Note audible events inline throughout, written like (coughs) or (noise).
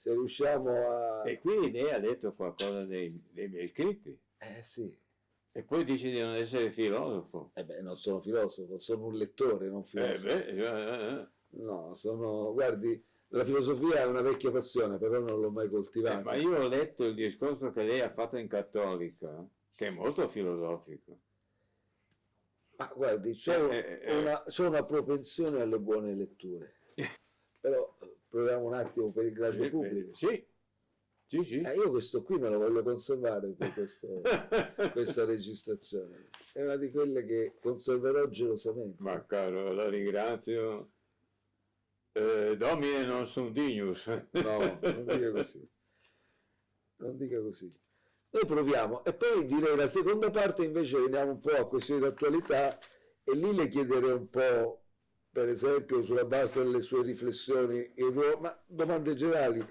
se riusciamo a... E quindi lei ha letto qualcosa dei, dei miei scritti. Eh sì. E poi dice di non essere filosofo. Eh beh, non sono filosofo, sono un lettore, non Eh filosofo. beh, eh, eh, No, sono... Guardi, la filosofia è una vecchia passione, però non l'ho mai eh, coltivata. ma io ho letto il discorso che lei ha fatto in Cattolica, che è molto filosofico. Ma guardi, c'ho, Eh, eh, una, una propensione alle buone letture. (laughs) Però eh, proviamo un attimo per il grande Sì, pubblico. Sì, sì, sì. Eh, io questo qui me lo voglio conservare per questo- (laughs) questa registrazione. È una di quelle che conserverò gelosamente. Ma caro, la ringrazio. Eh, domine non sum dignus. No, non dica così. Non dica così. Noi proviamo. E poi direi la seconda parte invece veniamo un po' a questioni di attualità e lì le chiederei un po', per esempio, sulla base delle sue riflessioni, il ruolo, ma domande generali,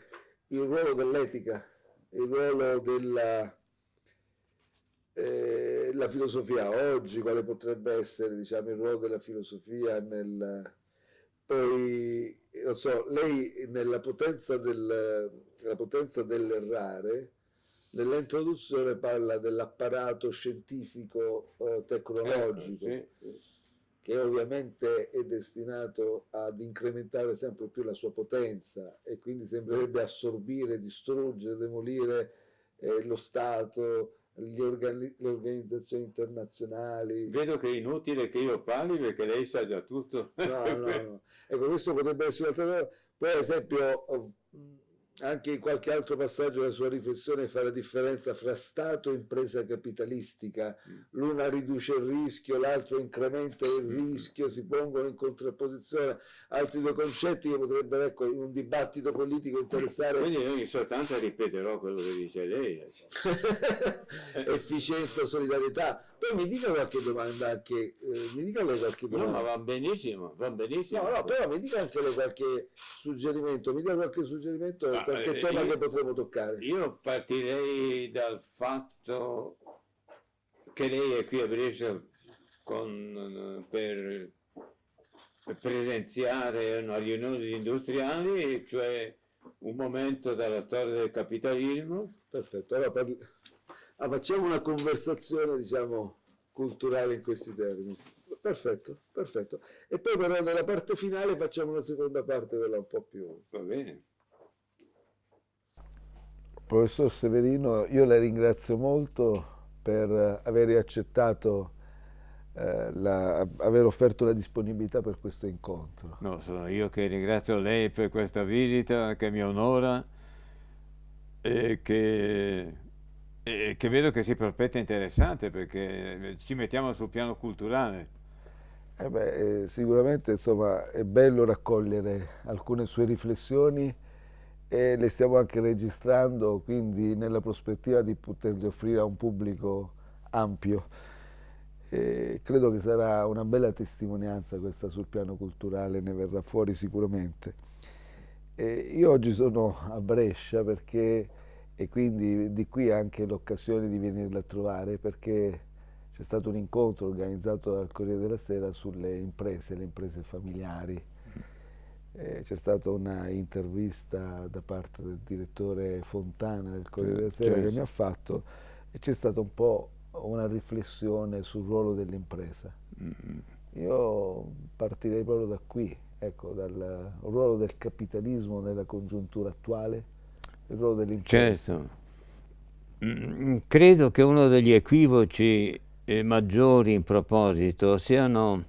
il ruolo dell'etica, il ruolo della eh, filosofia oggi, quale potrebbe essere diciamo, il ruolo della filosofia nel... Poi, non so, lei nella potenza, del, potenza dell'errare, nell'introduzione parla dell'apparato scientifico eh, tecnologico, Ecco, sì. Che ovviamente è destinato ad incrementare sempre più la sua potenza e quindi sembrerebbe assorbire, distruggere, demolire eh, lo Stato, organi- le organizzazioni internazionali. Vedo che è inutile che io parli perché lei sa già tutto. No, no, no. (laughs) Ecco, questo potrebbe essere un'altra cosa. Poi, ad esempio, anche in qualche altro passaggio della sua riflessione fa la differenza fra Stato e impresa capitalistica. L'una riduce il rischio, l'altro incrementa il rischio, si pongono in contrapposizione altri due concetti che potrebbero, ecco, in un dibattito politico interessare Quindi io in sostanza ripeterò quello che dice lei. (laughs) efficienza, solidarietà. Poi mi dica qualche domanda anche, eh, mi dica lei qualche No, domanda. ma va benissimo, va benissimo. No, no, però mi dica anche lei qualche suggerimento, mi dia qualche suggerimento, Ma, qualche eh, tema io- che potremmo toccare. Io partirei dal fatto che lei è qui a Brescia con- per presenziare una riunione di industriali, cioè un momento dalla storia del capitalismo. Perfetto, allora parli- ah, facciamo una conversazione, diciamo, culturale in questi termini. Perfetto, perfetto. E poi però nella parte finale facciamo una seconda parte, quella un po' più... Va bene. Professor Severino, io la ringrazio molto per aver accettato, eh, la- aver offerto la disponibilità per questo incontro. No, sono io che ringrazio lei per questa visita che mi onora e che, e che vedo che si prospetta interessante perché ci mettiamo sul piano culturale. Eh beh, eh, sicuramente insomma, è bello raccogliere alcune sue riflessioni e le stiamo anche registrando, quindi nella prospettiva di poterle offrire a un pubblico ampio. E credo che sarà una bella testimonianza questa sul piano culturale, ne verrà fuori sicuramente. E io oggi sono a Brescia perché, e quindi di qui anche l'occasione di venirla a trovare perché c'è stato un incontro organizzato dal Corriere della Sera sulle imprese, le imprese familiari. Eh, c'è stata una intervista da parte del direttore Fontana del Corriere della Sera che certo. mi ha fatto e c'è stata un po' una riflessione sul ruolo dell'impresa. Io partirei proprio da qui, ecco, dal ruolo del capitalismo nella congiuntura attuale, il ruolo dell'impresa. Certo. Mm, Credo che uno degli equivoci eh, maggiori in proposito siano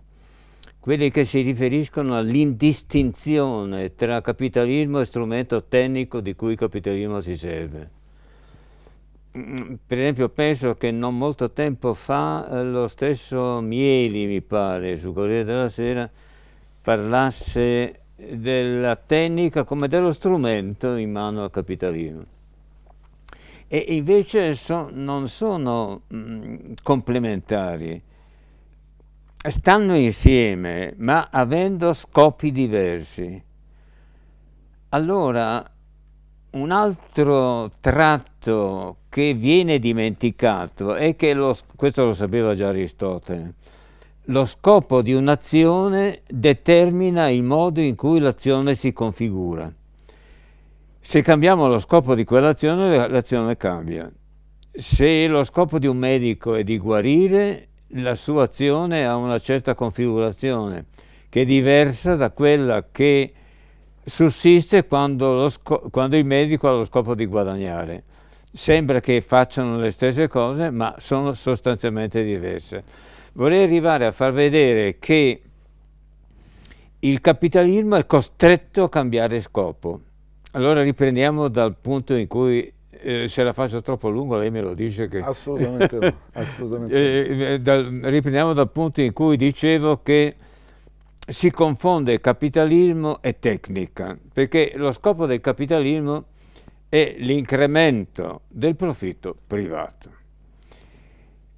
quelli che si riferiscono all'indistinzione tra capitalismo e strumento tecnico di cui il capitalismo si serve. Mm, Per esempio penso che non molto tempo fa eh, lo stesso Mieli, mi pare, su Corriere della Sera, parlasse della tecnica come dello strumento in mano al capitalismo. E invece so- non sono mm, complementari, stanno insieme ma avendo scopi diversi. Allora, un altro tratto che viene dimenticato è che, lo, questo lo sapeva già Aristotele, lo scopo di un'azione determina il modo in cui l'azione si configura. Se cambiamo lo scopo di quell'azione, l'azione cambia. Se lo scopo di un medico è di guarire, la sua azione ha una certa configurazione che è diversa da quella che sussiste quando, quando il medico ha lo scopo di guadagnare. Sembra che facciano le stesse cose, ma sono sostanzialmente diverse. Vorrei arrivare a far vedere che il capitalismo è costretto a cambiare scopo. Allora riprendiamo dal punto in cui eh, se la faccio troppo lungo lei me lo dice che... Assolutamente no, (laughs) assolutamente eh, eh, dal, riprendiamo dal punto in cui dicevo che si confonde capitalismo e tecnica, perché lo scopo del capitalismo è l'incremento del profitto privato.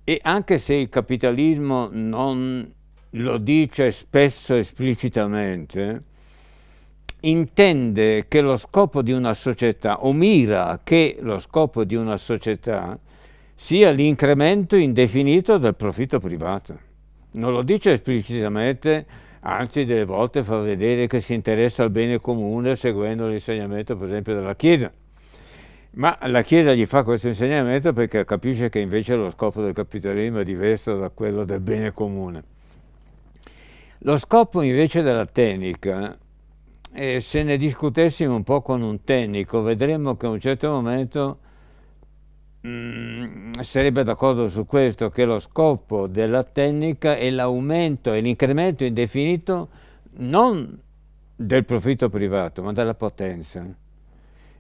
E anche se il capitalismo non lo dice spesso esplicitamente, intende che lo scopo di una società, o mira che lo scopo di una società sia l'incremento indefinito del profitto privato. Non lo dice esplicitamente, anzi delle volte fa vedere che si interessa al bene comune seguendo l'insegnamento per esempio della Chiesa. Ma la Chiesa gli fa questo insegnamento perché capisce che invece lo scopo del capitalismo è diverso da quello del bene comune. Lo scopo invece della tecnica e se ne discutessimo un po' con un tecnico, vedremmo che a un certo momento mh, mm, sarebbe d'accordo su questo, che lo scopo della tecnica è l'aumento e l'incremento indefinito non del profitto privato, ma della potenza.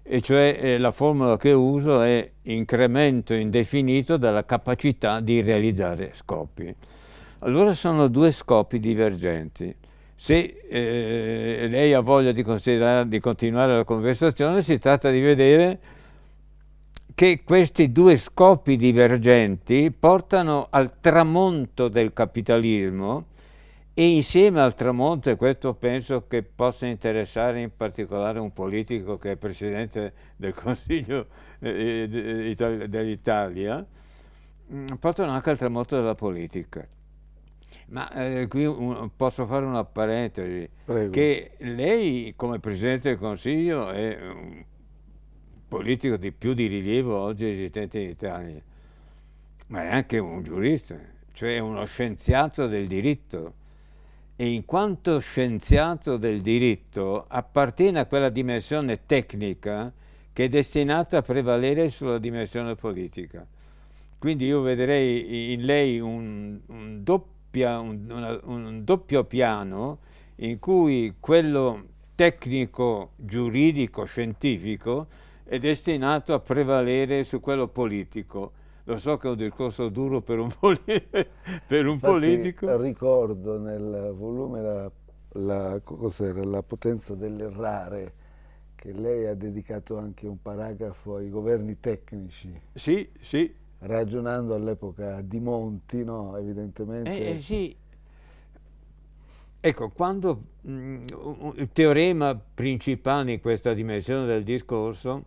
E cioè eh, la formula che uso è incremento indefinito della capacità di realizzare scopi. Allora sono due scopi divergenti. Se eh, lei ha voglia di, di continuare la conversazione, si tratta di vedere che questi due scopi divergenti portano al tramonto del capitalismo e insieme al tramonto, e questo penso che possa interessare in particolare un politico che è Presidente del (laughs) Consiglio eh, eh dell'Italia, mm, portano anche al tramonto della politica. Ma eh, qui un, posso fare una parentesi, Prego. che lei come Presidente del Consiglio è un politico di più di rilievo oggi esistente in Italia, ma è anche un giurista, cioè uno scienziato del diritto e in quanto scienziato del diritto appartiene a quella dimensione tecnica che è destinata a prevalere sulla dimensione politica. Quindi io vedrei in lei un, un doppia, un, una, un doppio piano in cui quello tecnico, giuridico, scientifico è destinato a prevalere su quello politico. Lo so che è un discorso duro per un, (laughs) per un politico. ricordo nel volume la, la, la potenza dell'errare che lei ha dedicato anche un paragrafo ai governi tecnici. Sì, sì, ragionando all'epoca di Monti, no? evidentemente. Eh, eh, sì. Ecco, quando mh, mm, il teorema principale in questa dimensione del discorso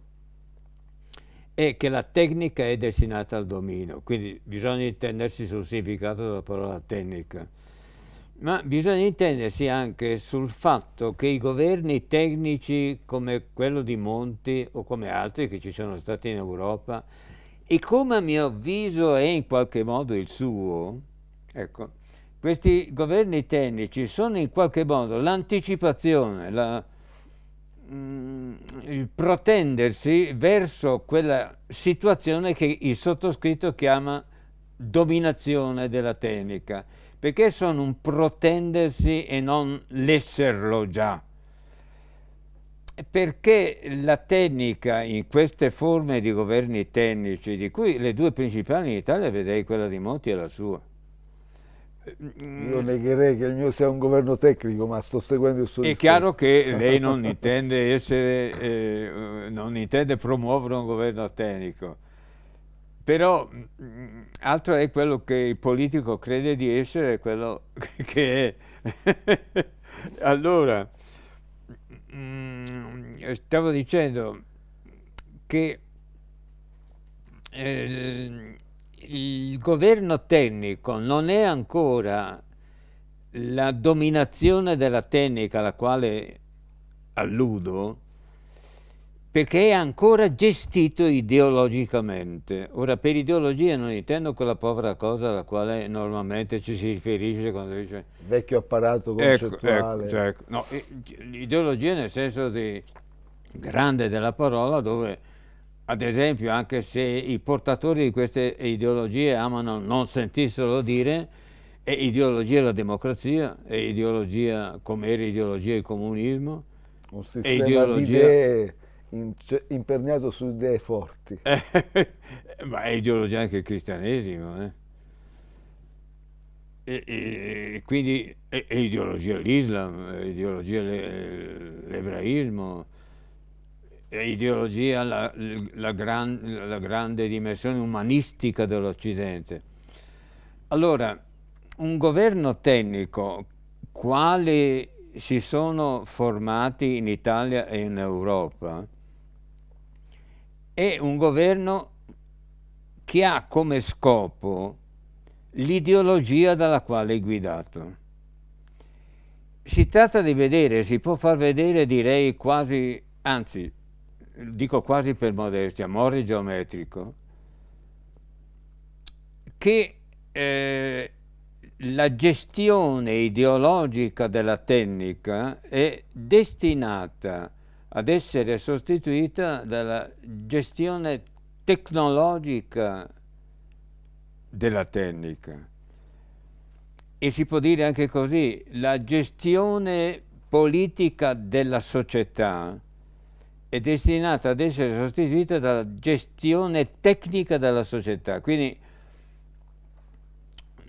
è che la tecnica è destinata al dominio, quindi bisogna intendersi sul significato della parola tecnica, ma bisogna intendersi anche sul fatto che i governi tecnici come quello di Monti o come altri che ci sono stati in Europa e come a mio avviso è in qualche modo il suo, ecco, questi governi tecnici sono in qualche modo l'anticipazione, la, il protendersi verso quella situazione che il sottoscritto chiama dominazione della tecnica, perché sono un protendersi e non l'esserlo già perché la tecnica in queste forme di governi tecnici, di cui le due principali in Italia vedrei quella di Monti e la sua. Io negherei che il mio sia un governo tecnico, ma sto seguendo il suo È discorso. chiaro che (laughs) lei non intende, essere, eh, non intende promuovere un governo tecnico, però altro è quello che il politico crede di essere, quello (laughs) che è. (laughs) allora, Mm, stavo dicendo che eh, il governo tecnico non è ancora la dominazione della tecnica alla quale alludo, perché è ancora gestito ideologicamente. Ora, per ideologia non intendo quella povera cosa alla quale normalmente ci si riferisce quando dice... Vecchio apparato concettuale. Ecco, ecco, cioè, no, l'ideologia nel senso di grande della parola, dove ad esempio anche se i portatori di queste ideologie amano non sentirselo dire, è ideologia la democrazia, è ideologia come era ideologia il comunismo, un sistema di idee imperniato su idee forti. (laughs) Ma è ideologia anche il cristianesimo. Eh? E, e, quindi è, è ideologia l'Islam, è ideologia l'ebraismo, è ideologia la, la, gran, la grande dimensione umanistica dell'Occidente. Allora, un governo tecnico, quale si sono formati in Italia e in Europa, è un governo che ha come scopo l'ideologia dalla quale è guidato. Si tratta di vedere, si può far vedere direi quasi, anzi dico quasi per modestia, amore geometrico, che eh, la gestione ideologica della tecnica è destinata ad essere sostituita dalla gestione tecnologica della tecnica. E si può dire anche così, la gestione politica della società è destinata ad essere sostituita dalla gestione tecnica della società. Quindi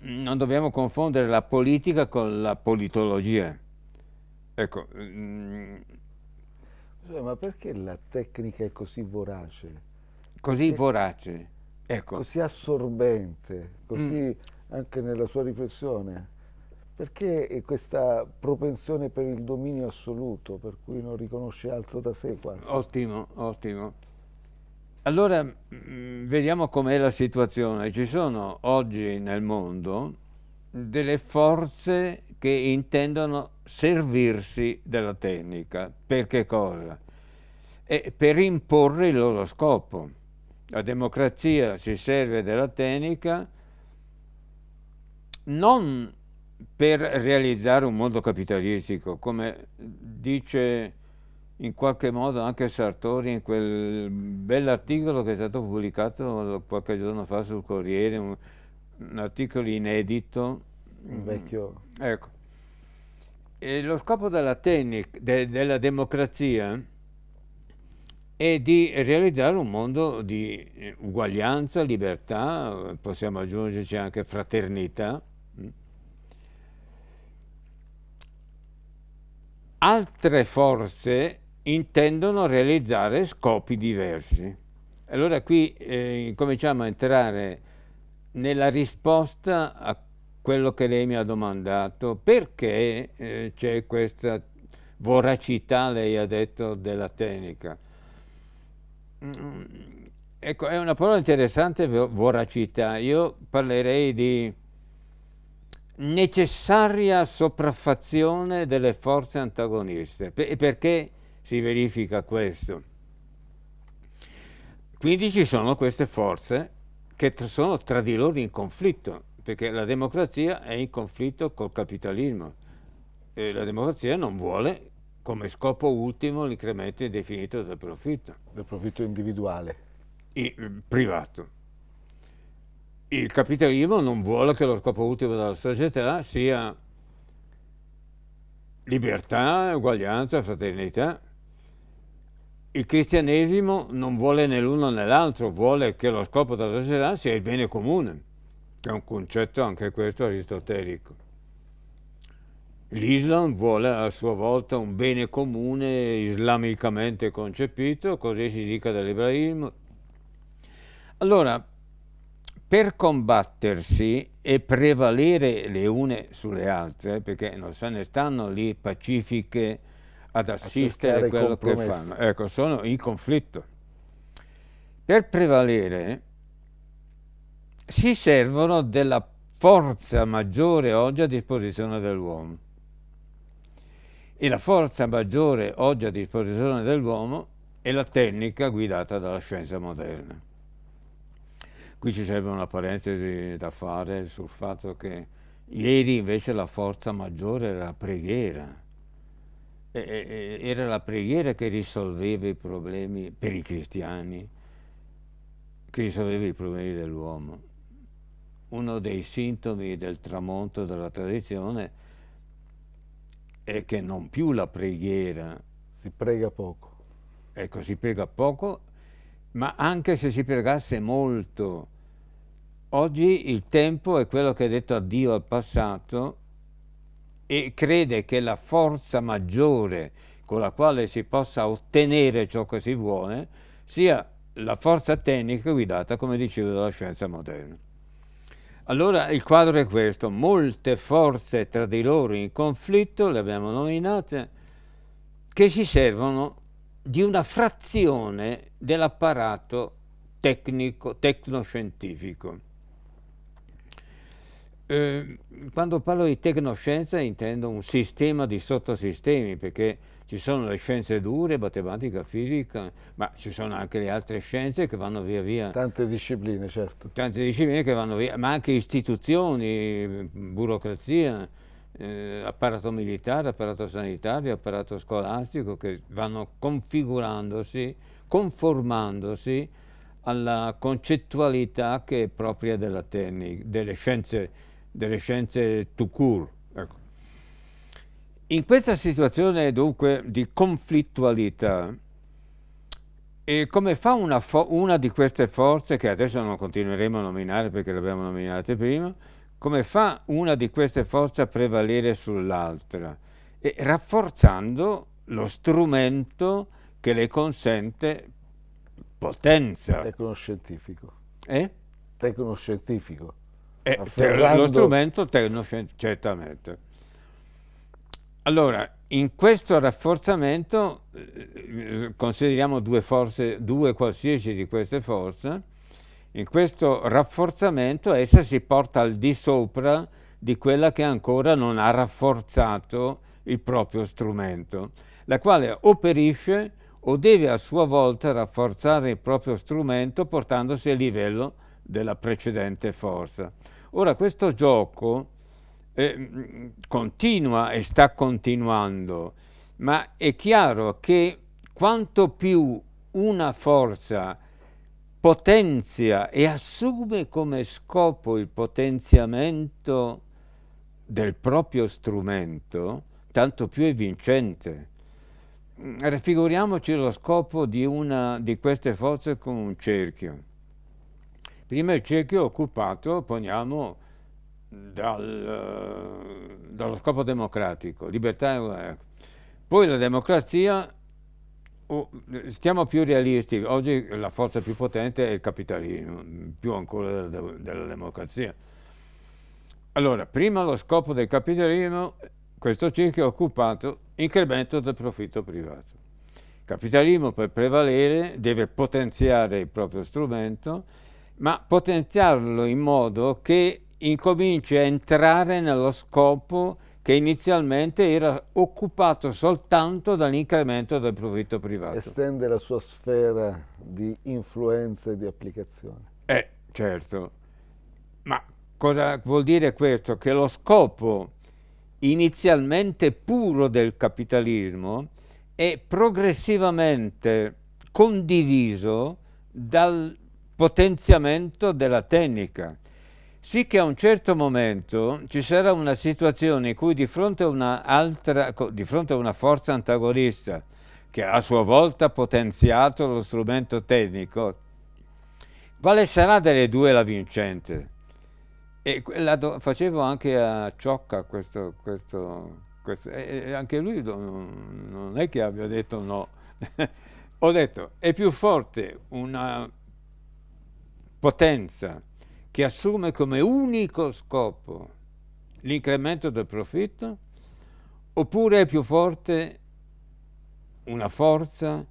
non dobbiamo confondere la politica con la politologia. Ecco. Mm, ma perché la tecnica è così vorace? Così perché vorace, ecco. Così assorbente, così mm. anche nella sua riflessione. Perché questa propensione per il dominio assoluto, per cui non riconosce altro da sé quasi? Ottimo, ottimo. Allora, mm, vediamo com'è la situazione. Ci sono oggi nel mondo delle forze che intendono servirsi della tecnica. Per che cosa? E per imporre il loro scopo. La democrazia si serve della tecnica non per realizzare un mondo capitalistico, come dice in qualche modo anche Sartori in quel bell'articolo che è stato pubblicato qualche giorno fa sul Corriere, un, un articolo inedito. Un vecchio... Ecco. E lo scopo della, tecnica, de, della democrazia è di realizzare un mondo di uguaglianza, libertà, possiamo aggiungerci anche fraternità. Altre forze intendono realizzare scopi diversi. Allora qui eh, cominciamo a entrare nella risposta a quello che lei mi ha domandato, perché eh, c'è questa voracità, lei ha detto, della tecnica. Mm, ecco, è una parola interessante, voracità. Io parlerei di necessaria sopraffazione delle forze antagoniste. E perché si verifica questo. Quindi ci sono queste forze che sono tra di loro in conflitto, perché la democrazia è in conflitto col capitalismo e la democrazia non vuole come scopo ultimo l'incremento indefinito del profitto. Del profitto individuale. I, privato. Il capitalismo non vuole che lo scopo ultimo della società sia libertà, uguaglianza, fraternità, il cristianesimo non vuole né l'uno né l'altro, vuole che lo scopo della società sia il bene comune, che è un concetto anche questo aristotelico. L'Islam vuole a sua volta un bene comune islamicamente concepito, così si dica dall'ebraismo. Allora, per combattersi e prevalere le une sulle altre, perché non se ne stanno lì pacifiche ad assistere a quello che fanno. Ecco, sono in conflitto. Per prevalere si servono della forza maggiore oggi a disposizione dell'uomo. E la forza maggiore oggi a disposizione dell'uomo è la tecnica guidata dalla scienza moderna. Qui ci sarebbe una parentesi da fare sul fatto che ieri invece la forza maggiore era la preghiera. E, era la preghiera che risolveva i problemi per i cristiani, che risolveva i problemi dell'uomo. Uno dei sintomi del tramonto della tradizione è che non più la preghiera. Si prega poco. Ecco, si prega poco ma anche se si pregasse molto, oggi il tempo è quello che ha detto addio al passato e crede che la forza maggiore con la quale si possa ottenere ciò che si vuole sia la forza tecnica guidata, come dicevo, dalla scienza moderna. Allora il quadro è questo, molte forze tra di loro in conflitto, le abbiamo nominate, che si servono di una frazione dell'apparato tecnico, tecnoscientifico. Eh, quando parlo di tecnoscienza intendo un sistema di sottosistemi, perché ci sono le scienze dure, matematica, fisica, ma ci sono anche le altre scienze che vanno via via. Tante discipline, certo. Tante discipline che vanno via, ma anche istituzioni, burocrazia, eh, apparato militare, apparato sanitario, apparato scolastico che vanno configurandosi, conformandosi alla concettualità che è propria della tecnica, delle scienze, delle scienze tout court. Ecco. In questa situazione dunque di conflittualità, e come fa una, una, di queste forze, che adesso non continueremo a nominare perché le abbiamo nominate prima, come fa una di queste forze a prevalere sull'altra? E rafforzando lo strumento che le consente potenza. Tecnoscientifico. Eh? Tecnoscientifico. Eh, Afferrando... Lo strumento tecnoscientifico, certamente. Allora, in questo rafforzamento eh, consideriamo due forze, due qualsiasi di queste forze, in questo rafforzamento essa si porta al di sopra di quella che ancora non ha rafforzato il proprio strumento, la quale o perisce o deve a sua volta rafforzare il proprio strumento portandosi a livello della precedente forza. Ora questo gioco eh, continua e sta continuando, ma è chiaro che quanto più una forza potenzia e assume come scopo il potenziamento del proprio strumento, tanto più è vincente. Raffiguriamoci lo scopo di una di queste forze con un cerchio. Prima il cerchio è occupato, poniamo, dal, dallo scopo democratico, libertà e guerra. Poi la democrazia Stiamo più realisti, oggi la forza più potente è il capitalismo, più ancora della, della democrazia. Allora, prima lo scopo del capitalismo, questo cerchio è occupato, incremento del profitto privato. Il capitalismo per prevalere deve potenziare il proprio strumento, ma potenziarlo in modo che incominci a entrare nello scopo che inizialmente era occupato soltanto dall'incremento del profitto privato. Estende la sua sfera di influenza e di applicazione. Eh, certo. Ma cosa vuol dire questo? Che lo scopo inizialmente puro del capitalismo è progressivamente condiviso dal potenziamento della tecnica sì che a un certo momento ci sarà una situazione in cui di fronte a una, di fronte a una forza antagonista che a sua volta ha potenziato lo strumento tecnico, quale sarà delle due la vincente? E facevo anche a Ciocca questo, questo, questo e anche lui non è che abbia detto no. (laughs) Ho detto, è più forte una potenza che assume come unico scopo l'incremento del profitto, oppure è più forte una forza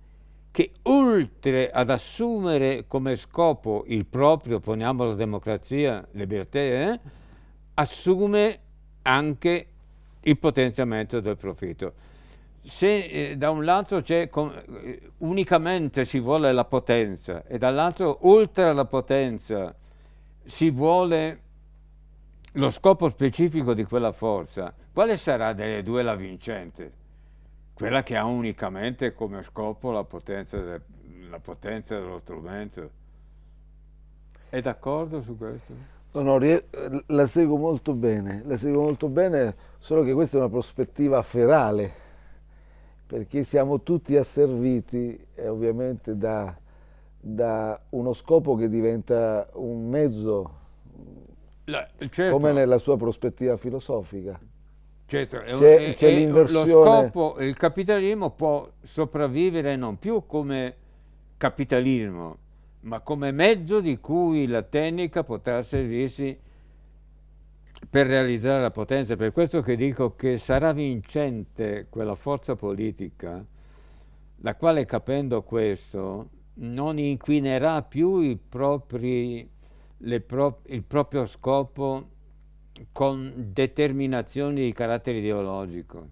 che oltre ad assumere come scopo il proprio, poniamo la democrazia, libertà, eh, assume anche il potenziamento del profitto. se eh, da un lato eh, unicamente si vuole la potenza e dall'altro oltre alla potenza si vuole lo scopo specifico di quella forza, quale sarà delle due la vincente? Quella che ha unicamente come scopo la potenza, de, la potenza dello strumento. È d'accordo su questo? No, no, la seguo molto bene, la seguo molto bene, solo che questa è una prospettiva ferale, perché siamo tutti asserviti eh, ovviamente da, da, uno scopo che diventa un mezzo, la, certo. come nella sua prospettiva filosofica. Certo, c'è l'inversione. Lo scopo, il capitalismo può sopravvivere non più come capitalismo, ma come mezzo di cui la tecnica potrà servirsi per realizzare la potenza. Per questo che dico che sarà vincente quella forza politica, la quale capendo questo non inquinerà più propri, pro, il proprio scopo con determinazioni di carattere ideologico,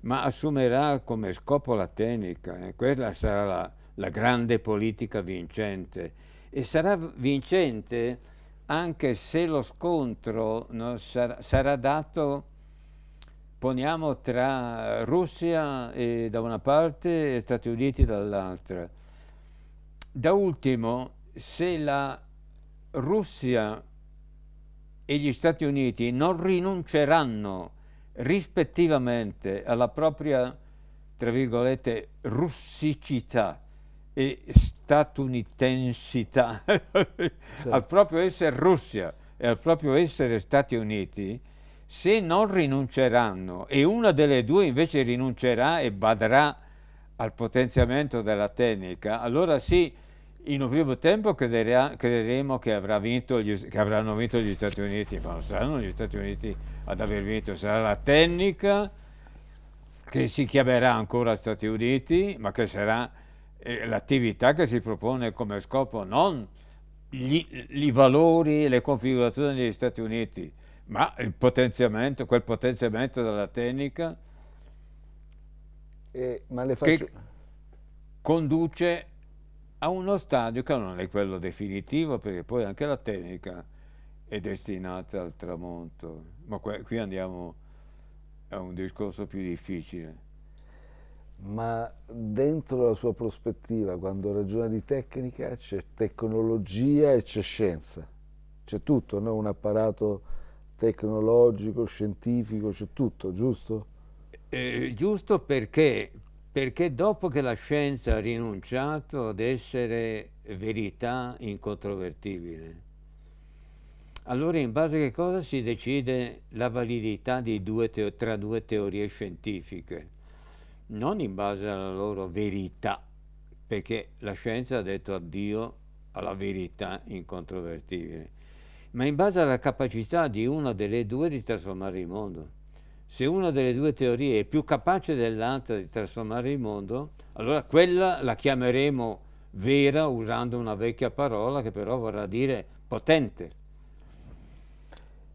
ma assumerà come scopo la tecnica, eh? quella sarà la, la grande politica vincente e sarà vincente anche se lo scontro no, sarà, sarà, dato, poniamo, tra Russia e, da una parte e Stati Uniti dall'altra. Da ultimo, se la Russia e gli Stati Uniti non rinunceranno rispettivamente alla propria, tra virgolette, russicità, e statunitensità, (laughs) certo. al proprio essere Russia e al proprio essere Stati Uniti, se non rinunceranno e una delle due invece rinuncerà e badrà al potenziamento della tecnica, allora sì, in un primo tempo crederemo che, avrà vinto gli, che avranno vinto gli Stati Uniti, ma non saranno gli Stati Uniti ad aver vinto, sarà la tecnica che si chiamerà ancora Stati Uniti, ma che sarà l'attività che si propone come scopo non i valori e le configurazioni degli Stati Uniti, ma il potenziamento, quel potenziamento della tecnica eh, che conduce a uno stadio che non è quello definitivo, perché poi anche la tecnica è destinata al tramonto, ma qui andiamo a un discorso più difficile ma dentro la sua prospettiva, quando ragiona di tecnica, c'è tecnologia e c'è scienza. C'è tutto, no? un apparato tecnologico, scientifico, c'è tutto, giusto? Eh, giusto perché, perché dopo che la scienza ha rinunciato ad essere verità incontrovertibile, allora in base a che cosa si decide la validità due tra due teorie scientifiche? non in base alla loro verità, perché la scienza ha detto addio alla verità incontrovertibile, ma in base alla capacità di una delle due di trasformare il mondo. Se una delle due teorie è più capace dell'altra di trasformare il mondo, allora quella la chiameremo vera usando una vecchia parola che però vorrà dire potente.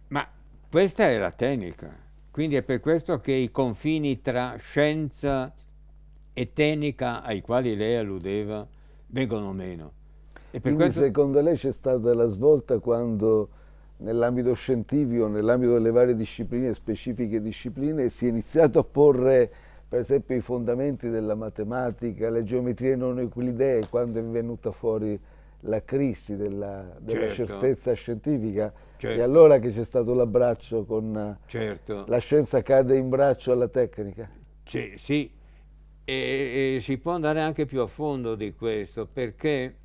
Ma questa è la tecnica. Quindi è per questo che i confini tra scienza e tecnica ai quali lei alludeva vengono meno. E Quindi questo... secondo lei c'è stata la svolta quando nell'ambito scientifico, nell'ambito delle varie discipline, specifiche discipline, si è iniziato a porre per esempio i fondamenti della matematica, le geometrie non euclidee, quando è venuta fuori la crisi della, della certo. certezza scientifica certo. e allora che c'è stato l'abbraccio con certo. la scienza cade in braccio alla tecnica. C sì, e, e si può andare anche più a fondo di questo perché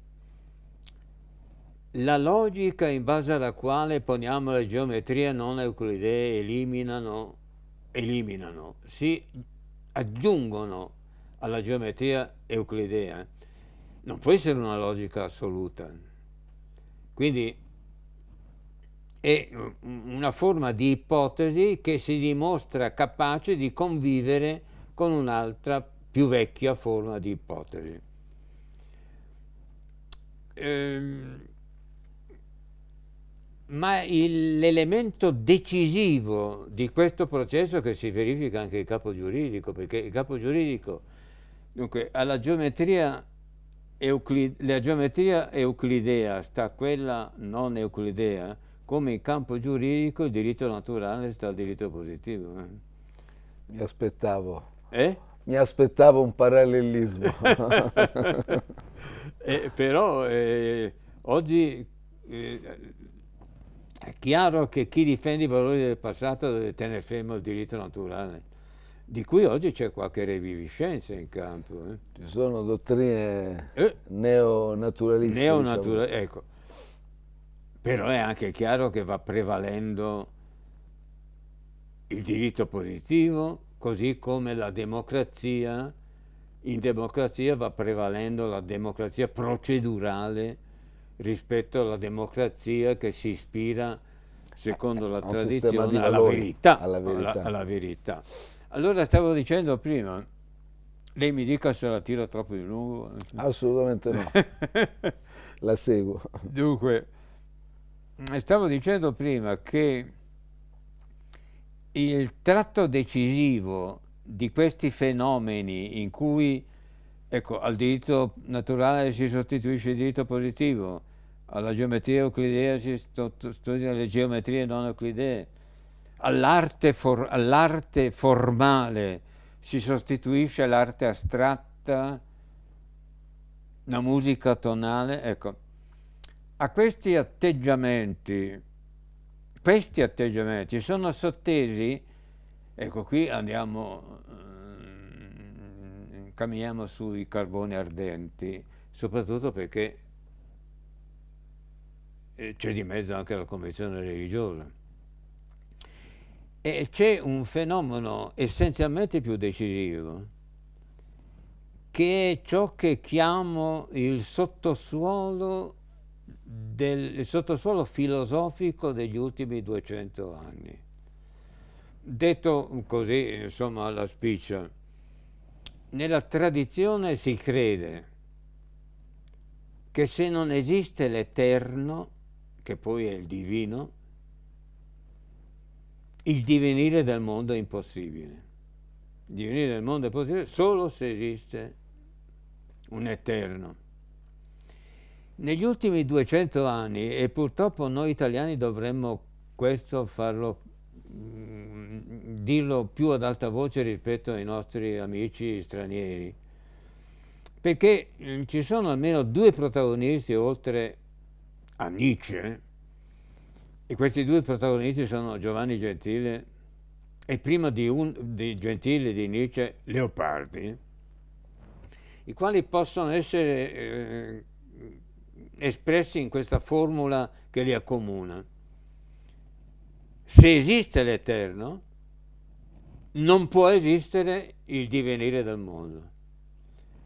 la logica in base alla quale poniamo le geometrie non euclidee eliminano, eliminano, si aggiungono alla geometria euclidea non può essere una logica assoluta. Quindi è una forma di ipotesi che si dimostra capace di convivere con un'altra più vecchia forma di ipotesi. Ehm, ma l'elemento decisivo di questo processo che si verifica anche il capo giuridico, perché il capo giuridico, dunque, alla geometria, euclid la geometria euclidea sta quella non euclidea, come in campo giuridico il diritto naturale sta il diritto positivo. Eh. Mi aspettavo. Eh? Mi aspettavo un parallelismo. (laughs) (laughs) eh, però eh, oggi eh, è chiaro che chi difende i valori del passato deve tenere fermo il diritto naturale, di cui oggi c'è qualche reviviscenza in campo. Eh. Ci sono dottrine eh. neonaturaliste. Neonatura diciamo. ecco. Però è anche chiaro che va prevalendo il diritto positivo, così come la democrazia, in democrazia va prevalendo la democrazia procedurale rispetto alla democrazia che si ispira, secondo la tradizione, alla verità, alla, verità. Alla, alla verità. Allora stavo dicendo prima, lei mi dica se la tiro troppo di lungo. Assolutamente no, (laughs) la seguo. Dunque, stavo dicendo prima che il tratto decisivo di questi fenomeni in cui ecco, al diritto naturale si sostituisce il diritto positivo, alla geometria euclidea si studiano le geometrie non euclidee, all'arte for, all formale si sostituisce l'arte astratta, la musica tonale, ecco, a questi atteggiamenti questi atteggiamenti sono sottesi, ecco qui andiamo, camminiamo sui carboni ardenti, soprattutto perché eh, c'è di mezzo anche la convenzione religiosa. E c'è un fenomeno essenzialmente più decisivo, che è ciò che chiamo il sottosuolo del sottosuolo filosofico degli ultimi 200 anni. Detto così, insomma, alla spiccia, nella tradizione si crede che se non esiste l'eterno, che poi è il divino, il divenire del mondo è impossibile. Il divenire del mondo è possibile solo se esiste un eterno. Negli ultimi 200 anni, e purtroppo noi italiani dovremmo questo farlo, mm, dirlo più ad alta voce rispetto ai nostri amici stranieri, perché mm, ci sono almeno due protagonisti oltre a Nietzsche, e questi due protagonisti sono Giovanni Gentile e prima di, un, di Gentile di Nietzsche Leopardi, i quali possono essere eh, espressi in questa formula che li accomuna. Se esiste l'Eterno, non può esistere il divenire del mondo.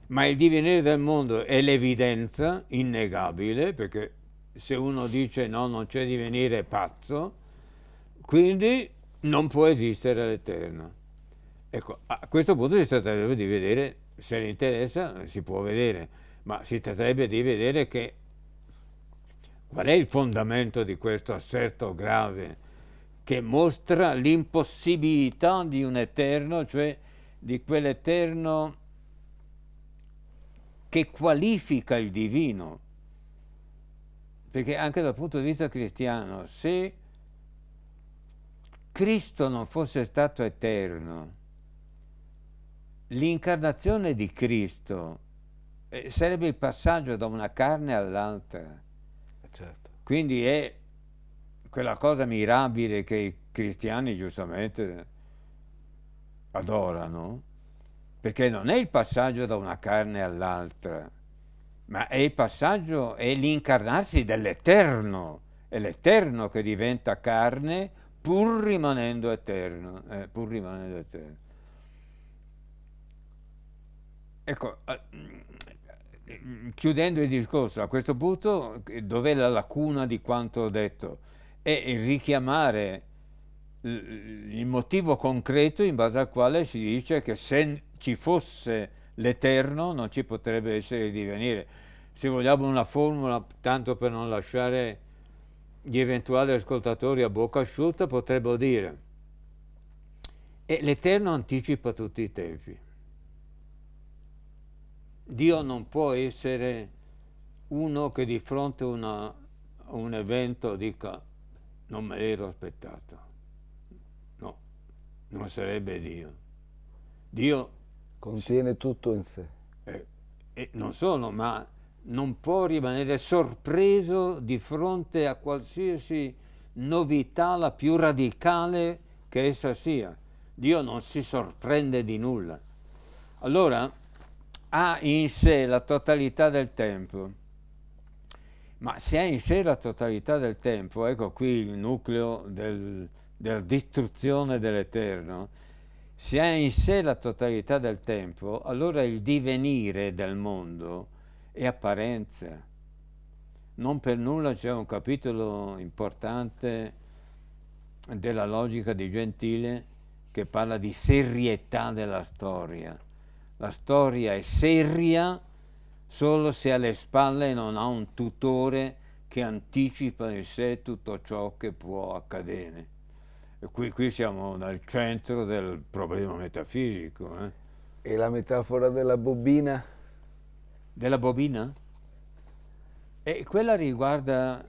Ma il divenire del mondo è l'evidenza innegabile, perché se uno dice no, non c'è divenire, è pazzo, quindi non può esistere l'Eterno. Ecco, a questo punto si tratterebbe di vedere, se le interessa, si può vedere, ma si tratterebbe di vedere che Qual è il fondamento di questo asserto grave che mostra l'impossibilità di un eterno, cioè di quell'eterno che qualifica il divino? Perché anche dal punto di vista cristiano, se Cristo non fosse stato eterno, l'incarnazione di Cristo eh, sarebbe il passaggio da una carne all'altra Certo. Quindi è quella cosa mirabile che i cristiani giustamente adorano, perché non è il passaggio da una carne all'altra, ma è il passaggio, è l'incarnarsi dell'Eterno, è l'Eterno che diventa carne pur rimanendo eterno, eh, pur rimanendo eterno. Ecco, eh, chiudendo il discorso, a questo punto dov'è la lacuna di quanto ho detto? È richiamare il motivo concreto in base al quale si dice che se ci fosse l'Eterno non ci potrebbe essere il divenire. Se vogliamo una formula, tanto per non lasciare gli eventuali ascoltatori a bocca asciutta potrebbero dire e l'Eterno anticipa tutti i tempi. Dio non può essere uno che di fronte a un evento dica non me l'ero aspettato. No, non sarebbe Dio. Dio contiene tutto in sé. Eh, e non solo, ma non può rimanere sorpreso di fronte a qualsiasi novità, la più radicale che essa sia. Dio non si sorprende di nulla. Allora ha in sé la totalità del tempo, ma se ha in sé la totalità del tempo, ecco qui il nucleo del, della distruzione dell'Eterno, se ha in sé la totalità del tempo, allora il divenire del mondo è apparenza. Non per nulla c'è un capitolo importante della logica di Gentile che parla di serietà della storia. La storia è seria solo se alle spalle non ha un tutore che anticipa in sé tutto ciò che può accadere. E qui, qui siamo nel centro del problema metafisico. Eh? E la metafora della bobina? Della bobina? E quella riguarda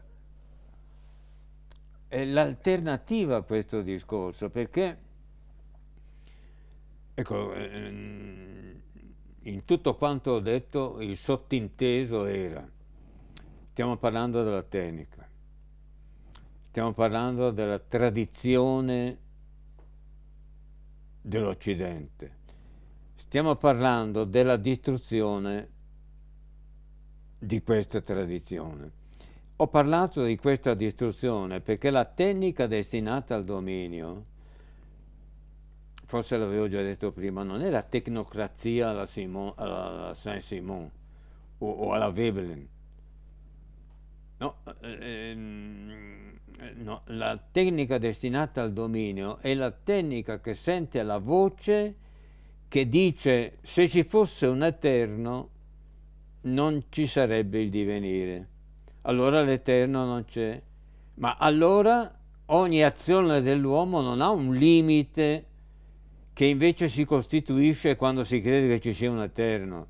l'alternativa a questo discorso, perché Ecco, ehm, in tutto quanto ho detto il sottinteso era, stiamo parlando della tecnica, stiamo parlando della tradizione dell'Occidente, stiamo parlando della distruzione di questa tradizione. Ho parlato di questa distruzione perché la tecnica destinata al dominio forse l'avevo già detto prima, non è la tecnocrazia alla, alla Saint-Simon o, o, alla Veblen. No, ehm, no, la tecnica destinata al dominio è la tecnica che sente la voce che dice se ci fosse un eterno non ci sarebbe il divenire. Allora l'eterno non c'è. Ma allora ogni azione dell'uomo non ha un limite che invece si costituisce quando si crede che ci sia un eterno.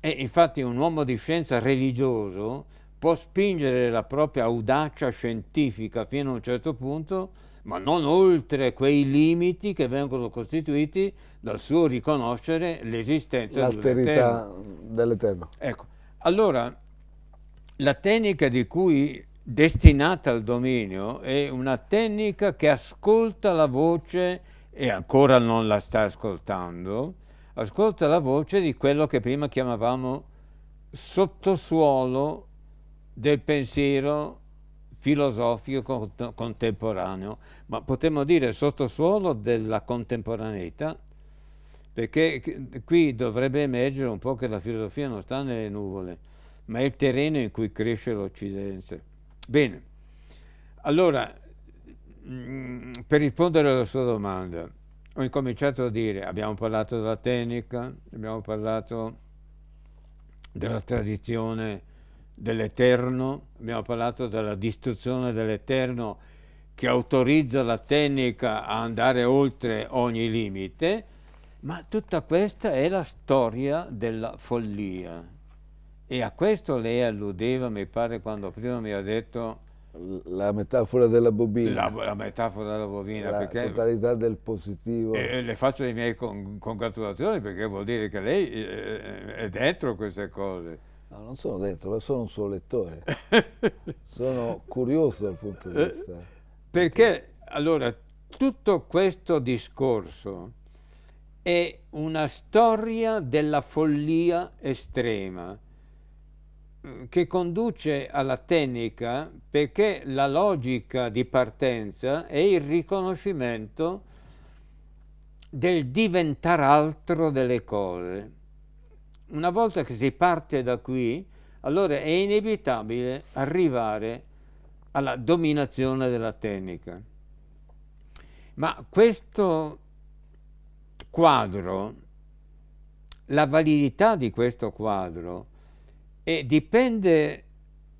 E infatti un uomo di scienza religioso può spingere la propria audacia scientifica fino a un certo punto, ma non oltre quei limiti che vengono costituiti dal suo riconoscere l'esistenza dell'Eterno. dell'Eterno. Ecco, allora la tecnica di cui destinata al dominio è una tecnica che ascolta la voce e ancora non la sta ascoltando, ascolta la voce di quello che prima chiamavamo sottosuolo del pensiero filosofico contemporaneo, ma potremmo dire sottosuolo della contemporaneità, perché qui dovrebbe emergere un po' che la filosofia non sta nelle nuvole, ma è il terreno in cui cresce l'Occidente. Bene, allora per rispondere alla sua domanda, ho incominciato a dire, abbiamo parlato della tecnica, abbiamo parlato della tradizione dell'Eterno, abbiamo parlato della distruzione dell'Eterno che autorizza la tecnica a andare oltre ogni limite, ma tutta questa è la storia della follia. E a questo lei alludeva, mi pare, quando prima mi ha detto la metafora della bobina. La, la metafora della bobina. La totalità del positivo. E, le faccio le mie con, congratulazioni perché vuol dire che lei è dentro queste cose. No, non sono dentro, ma sono un suo lettore. (laughs) sono curioso dal punto di vista. Perché, allora, tutto questo discorso è una storia della follia estrema che conduce alla tecnica perché la logica di partenza è il riconoscimento del diventare altro delle cose. Una volta che si parte da qui, allora è inevitabile arrivare alla dominazione della tecnica. Ma questo quadro, la validità di questo quadro, e dipende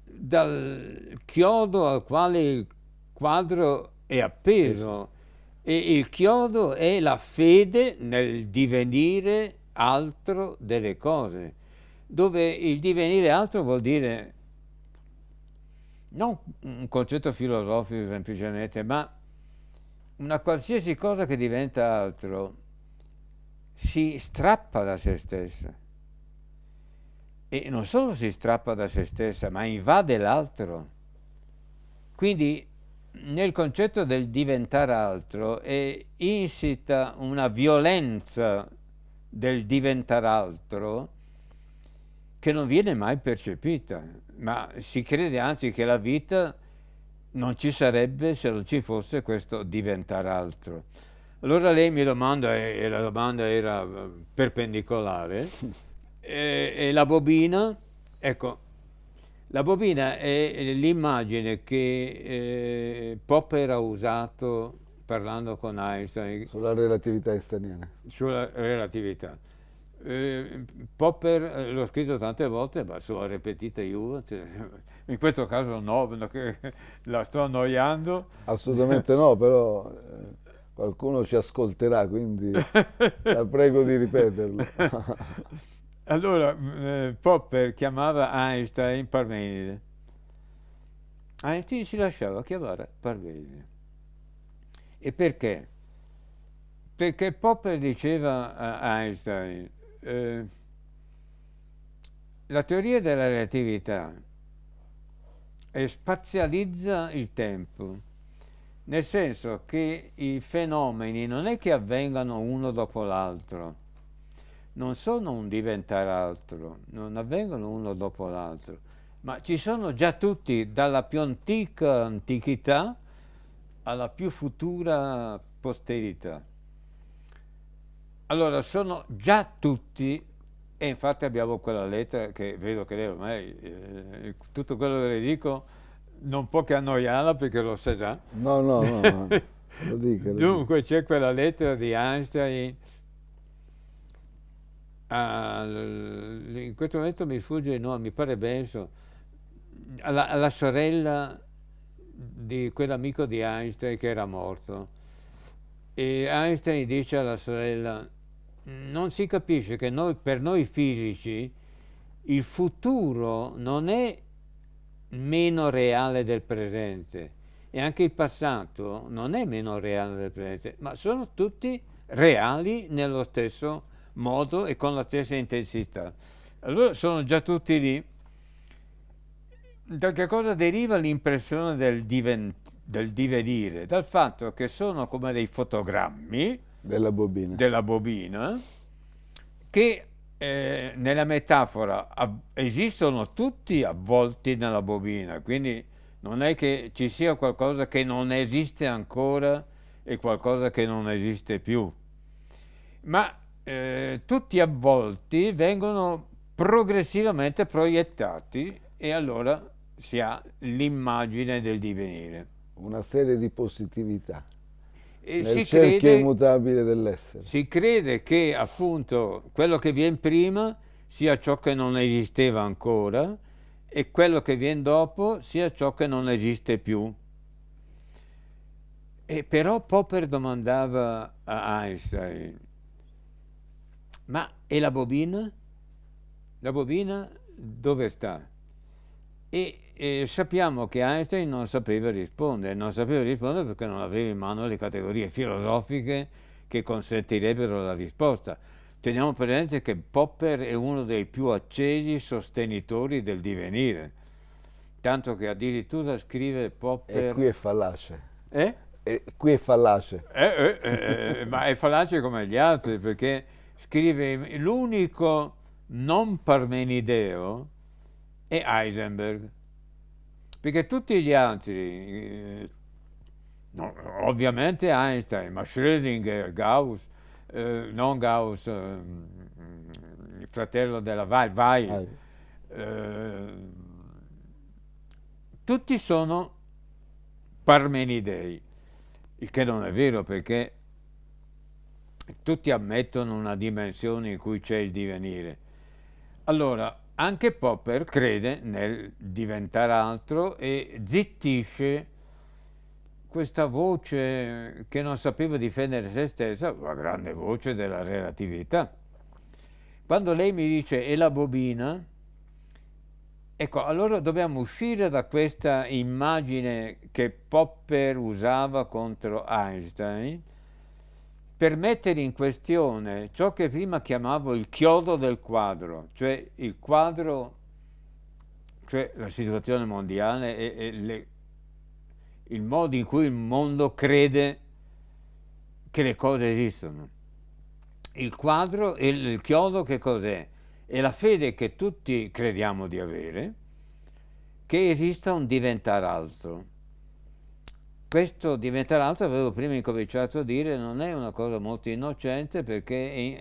dal chiodo al quale il quadro è appeso. E il chiodo è la fede nel divenire altro delle cose, dove il divenire altro vuol dire non un concetto filosofico semplicemente, ma una qualsiasi cosa che diventa altro si strappa da se stessa. E non solo si strappa da se stessa, ma invade l'altro. Quindi nel concetto del diventare altro è insita una violenza del diventare altro che non viene mai percepita, ma si crede anzi che la vita non ci sarebbe se non ci fosse questo diventare altro. Allora lei mi domanda, e la domanda era eh, perpendicolare, (laughs) e, e la bobina, ecco, la bobina è l'immagine che eh, Popper ha usato parlando con Einstein. Sulla relatività einsteiniana. Sulla relatività. Eh, Popper eh, l'ho scritto tante volte, ma sulla ripetita io, cioè, in questo caso no, perché la sto annoiando. Assolutamente no, però eh, qualcuno ci ascolterà, quindi la prego di ripeterlo. (laughs) Allora, eh, Popper chiamava Einstein Parmenide. Einstein si lasciava chiamare Parmenide. E perché? Perché Popper diceva a Einstein, eh, la teoria della relatività spazializza il tempo, nel senso che i fenomeni non è che avvengano uno dopo l'altro, non sono un diventare altro, non avvengono uno dopo l'altro, ma ci sono già tutti, dalla più antica antichità alla più futura posterità. Allora, sono già tutti, e infatti abbiamo quella lettera che vedo che lei ormai, eh, tutto quello che le dico, non può che annoiarla perché lo sa già. No, no, no, no. (laughs) lo dica. Dunque c'è quella lettera di Einstein al, in questo momento mi sfugge il nome, mi pare Benson, alla, alla sorella di quell'amico di Einstein che era morto. E Einstein dice alla sorella, non si capisce che noi, per noi fisici il futuro non è meno reale del presente e anche il passato non è meno reale del presente, ma sono tutti reali nello stesso modo e con la stessa intensità. Allora sono già tutti lì. Da che cosa deriva l'impressione del, diven del divenire? Dal fatto che sono come dei fotogrammi della bobina, della bobina che eh, nella metafora esistono tutti avvolti nella bobina, quindi non è che ci sia qualcosa che non esiste ancora e qualcosa che non esiste più, ma eh, tutti avvolti vengono progressivamente proiettati e allora si ha l'immagine del divenire. Una serie di positività. E nel si cerchio crede, immutabile dell'essere. Si crede che appunto quello che viene prima sia ciò che non esisteva ancora e quello che viene dopo sia ciò che non esiste più. E però Popper domandava a Einstein, ma e la bobina? La bobina dove sta? E, e, sappiamo che Einstein non sapeva rispondere, non sapeva rispondere perché non aveva in mano le categorie filosofiche che consentirebbero la risposta. Teniamo presente che Popper è uno dei più accesi sostenitori del divenire, tanto che addirittura scrive Popper... E qui è fallace. Eh? E qui è fallace. Eh, eh, eh, eh ma è fallace come gli altri, perché scrive l'unico non parmenideo è Heisenberg, perché tutti gli altri, eh, no, ovviamente Einstein, ma Schrödinger, Gauss, eh, non Gauss, eh, il fratello della Weil, Weil eh, tutti sono parmenidei, il che non è vero perché tutti ammettono una dimensione in cui c'è il divenire. Allora, anche Popper crede nel diventare altro e zittisce questa voce che non sapeva difendere se stessa, la grande voce della relatività. Quando lei mi dice è la bobina, ecco, allora dobbiamo uscire da questa immagine che Popper usava contro Einstein per mettere in questione ciò che prima chiamavo il chiodo del quadro, cioè il quadro, cioè la situazione mondiale e, e le, il modo in cui il mondo crede che le cose esistono. Il quadro e il chiodo che cos'è? È la fede che tutti crediamo di avere, che esista un diventare altro. Questo diventare altro, avevo prima incominciato a dire, non è una cosa molto innocente perché è,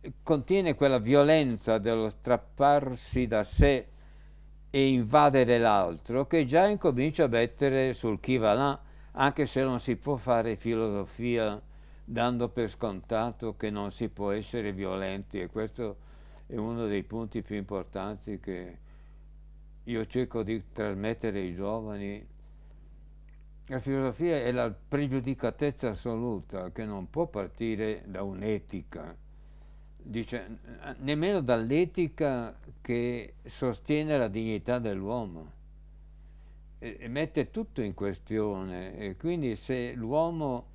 è, contiene quella violenza dello strapparsi da sé e invadere l'altro che già incomincia a mettere sul chi va là, anche se non si può fare filosofia dando per scontato che non si può essere violenti e questo è uno dei punti più importanti che io cerco di trasmettere ai giovani. La filosofia è la pregiudicatezza assoluta che non può partire da un'etica, dice, nemmeno dall'etica che sostiene la dignità dell'uomo e, e, mette tutto in questione e quindi se l'uomo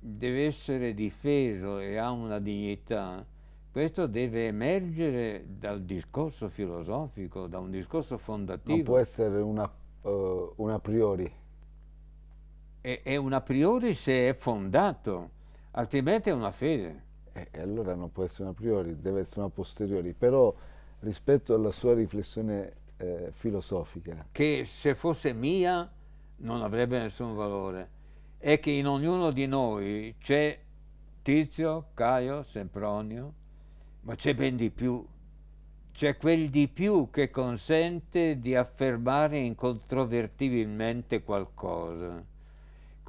deve essere difeso e ha una dignità questo deve emergere dal discorso filosofico, da un discorso fondativo. Non può essere una, uh, un a priori. È, è un a priori se è fondato, altrimenti è una fede. E allora non può essere una priori, deve essere una posteriori, però rispetto alla sua riflessione eh, filosofica. Che se fosse mia non avrebbe nessun valore, è che in ognuno di noi c'è Tizio, Caio, Sempronio, ma c'è ben di più, c'è quel di più che consente di affermare incontrovertibilmente qualcosa.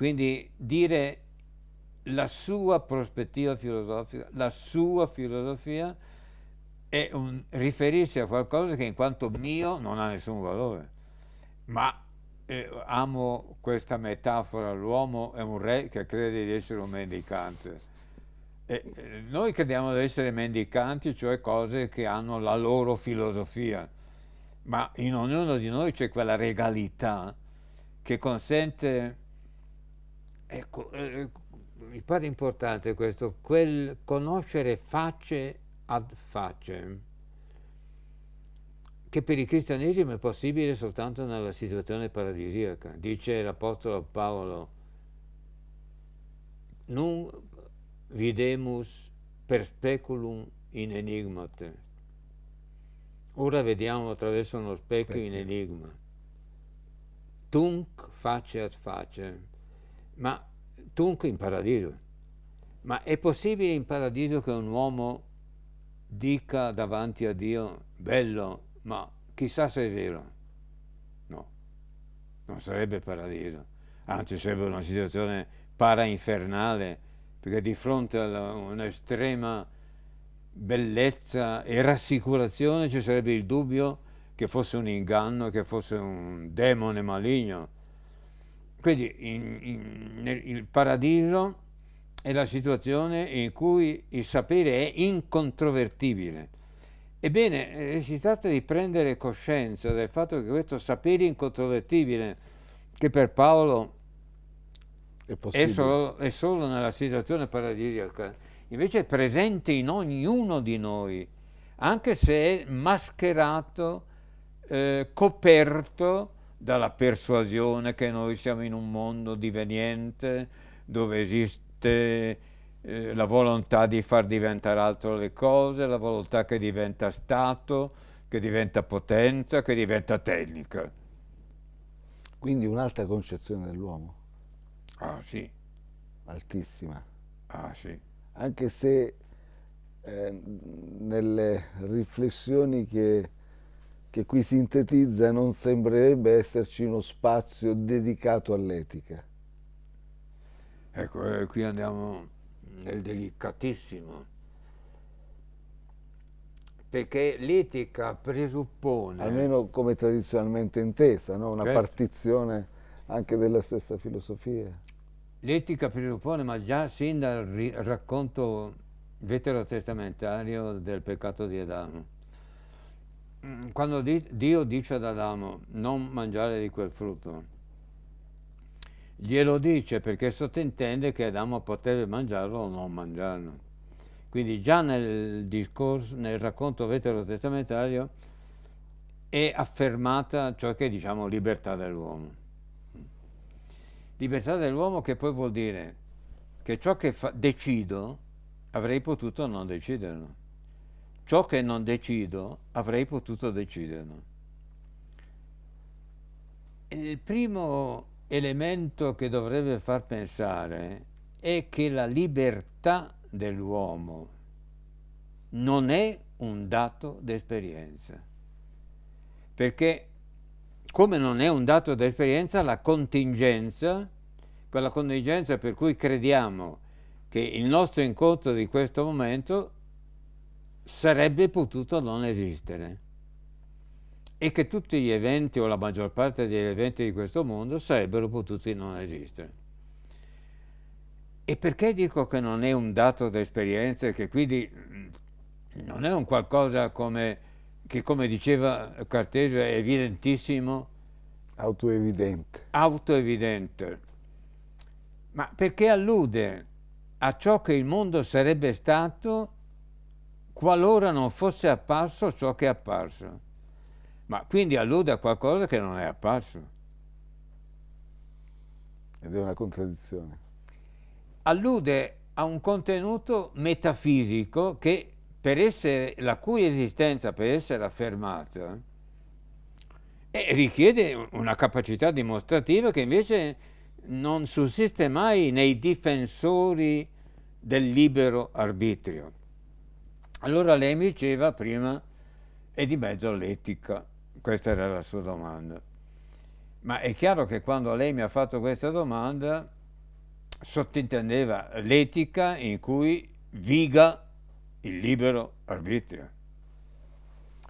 Quindi dire la sua prospettiva filosofica, la sua filosofia è un, riferirsi a qualcosa che in quanto mio non ha nessun valore. Ma eh, amo questa metafora, l'uomo è un re che crede di essere un mendicante. E, eh, noi crediamo di essere mendicanti, cioè cose che hanno la loro filosofia, ma in ognuno di noi c'è quella regalità che consente, ecco, eh, mi pare importante questo, quel conoscere facce ad facce, che per il cristianesimo è possibile soltanto nella situazione paradisiaca. Dice l'Apostolo Paolo, non videmus per speculum in enigmate. Ora vediamo attraverso uno specchio in enigma. Tunc face ad face. Ma tunc in paradiso. Ma è possibile in paradiso che un uomo dica davanti a Dio, bello, ma chissà se è vero. No, non sarebbe paradiso, anzi sarebbe una situazione parainfernale, perché di fronte a un'estrema bellezza e rassicurazione ci sarebbe il dubbio che fosse un inganno, che fosse un demone maligno. Quindi in, in, nel, il paradiso è la situazione in cui il sapere è incontrovertibile. Ebbene, eh, si tratta di prendere coscienza del fatto che questo sapere incontrovertibile, che per Paolo è, è, solo, è solo, nella situazione paradisiaca, invece è presente in ognuno di noi, anche se è mascherato, eh, coperto dalla persuasione che noi siamo in un mondo diveniente, dove esiste eh, la volontà di far diventare altro le cose, la volontà che diventa Stato, che diventa potenza, che diventa tecnica. Quindi un'altra concezione dell'uomo. Ah sì. Altissima. Ah sì. Anche se eh, nelle riflessioni che, che qui sintetizza non sembrerebbe esserci uno spazio dedicato all'etica. Ecco, eh, qui andiamo nel delicatissimo, perché l'etica presuppone... Almeno come tradizionalmente intesa, no? una certo. partizione anche della stessa filosofia. L'etica presuppone, ma già sin dal racconto veterotestamentario del peccato di Adamo. Mm, quando Dio dice ad Adamo non mangiare di quel frutto, glielo dice perché sottintende che Adamo poteva mangiarlo o non mangiarlo. Quindi già nel discorso, nel racconto veterotestamentario è affermata ciò che diciamo libertà dell'uomo. Libertà dell'uomo che poi vuol dire che ciò che decido avrei potuto non deciderlo. Ciò che non decido avrei potuto deciderlo. Il primo elemento che dovrebbe far pensare è che la libertà dell'uomo non è un dato d'esperienza, perché come non è un dato d'esperienza la contingenza, quella contingenza per cui crediamo che il nostro incontro di questo momento sarebbe potuto non esistere e che tutti gli eventi o la maggior parte degli eventi di questo mondo sarebbero potuti non esistere. E perché dico che non è un dato d'esperienza e che quindi mm, non è un qualcosa come, che, come diceva Cartesio, è evidentissimo? Autoevidente. Autoevidente. Ma perché allude a ciò che il mondo sarebbe stato qualora non fosse apparso ciò che è apparso. Ma quindi allude a qualcosa che non è apparso. Ed è una contraddizione allude a un contenuto metafisico che per essere, la cui esistenza per essere affermata eh, richiede una capacità dimostrativa che invece non sussiste mai nei difensori del libero arbitrio. Allora lei mi diceva prima, è di mezzo l'etica, questa era la sua domanda. Ma è chiaro che quando lei mi ha fatto questa domanda sottintendeva l'etica in cui viga il libero arbitrio.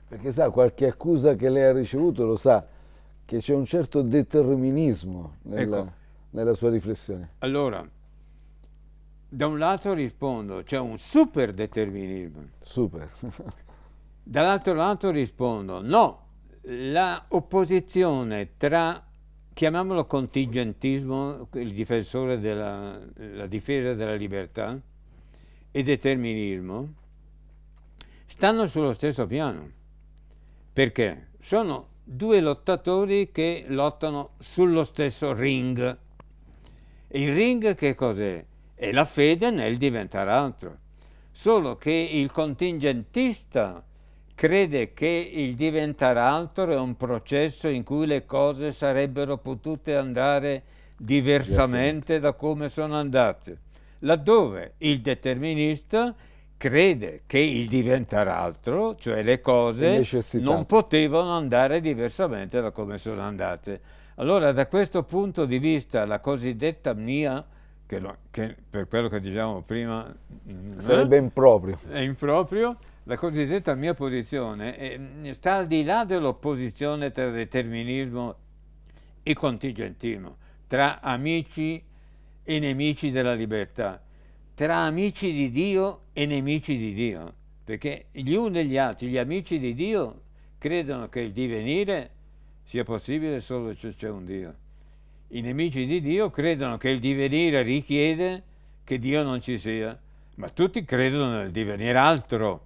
Perché sa, qualche accusa che lei ha ricevuto lo sa, che c'è un certo determinismo nella, ecco. nella sua riflessione. Allora, da un lato rispondo, c'è un super determinismo. (laughs) Super. Dall'altro lato rispondo, no, la opposizione tra chiamiamolo contingentismo, il difensore della la difesa della libertà, e determinismo, stanno sullo stesso piano. Perché? Sono due lottatori che lottano sullo stesso ring. Il ring che cos'è? È la fede nel diventare altro. Solo che il contingentista crede che il diventare altro è un processo in cui le cose sarebbero potute andare diversamente da come sono andate, laddove il determinista crede che il diventare altro, cioè le cose, non potevano andare diversamente da come sono andate. Allora da questo punto di vista la cosiddetta mia, che, lo, che per quello che diciamo prima... Sarebbe eh, improprio. È improprio, la cosiddetta mia posizione è, sta al di là dell'opposizione tra determinismo e contingentismo, tra amici e nemici della libertà, tra amici di Dio e nemici di Dio, perché gli uni e gli altri, gli amici di Dio, credono che il divenire sia possibile solo se c'è un Dio. I nemici di Dio credono che il divenire richiede che Dio non ci sia, ma tutti credono nel divenire altro.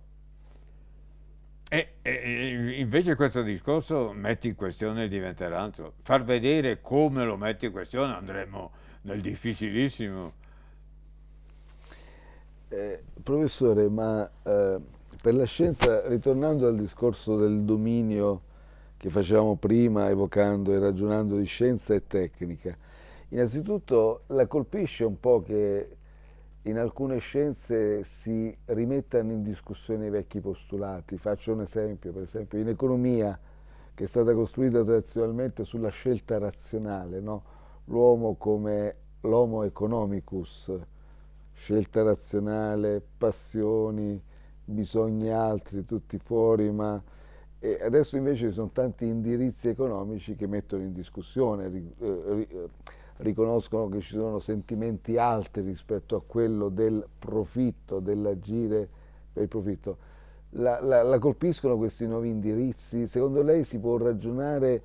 E, e, invece questo discorso mette in questione il diventare altro. Far vedere come lo mette in questione andremo nel difficilissimo. Eh, professore, ma eh, per la scienza, ritornando al discorso del dominio che facevamo prima, evocando e ragionando di scienza e tecnica, innanzitutto la colpisce un po' che in alcune scienze si rimettano in discussione i vecchi postulati. Faccio un esempio, per esempio in economia, che è stata costruita tradizionalmente sulla scelta razionale, no? l'uomo come l'homo economicus, scelta razionale, passioni, bisogni altri, tutti fuori, ma e adesso invece ci sono tanti indirizzi economici che mettono in discussione, eh, riconoscono che ci sono sentimenti alti rispetto a quello del profitto, dell'agire per il profitto. La, la, la, colpiscono questi nuovi indirizzi? Secondo lei si può ragionare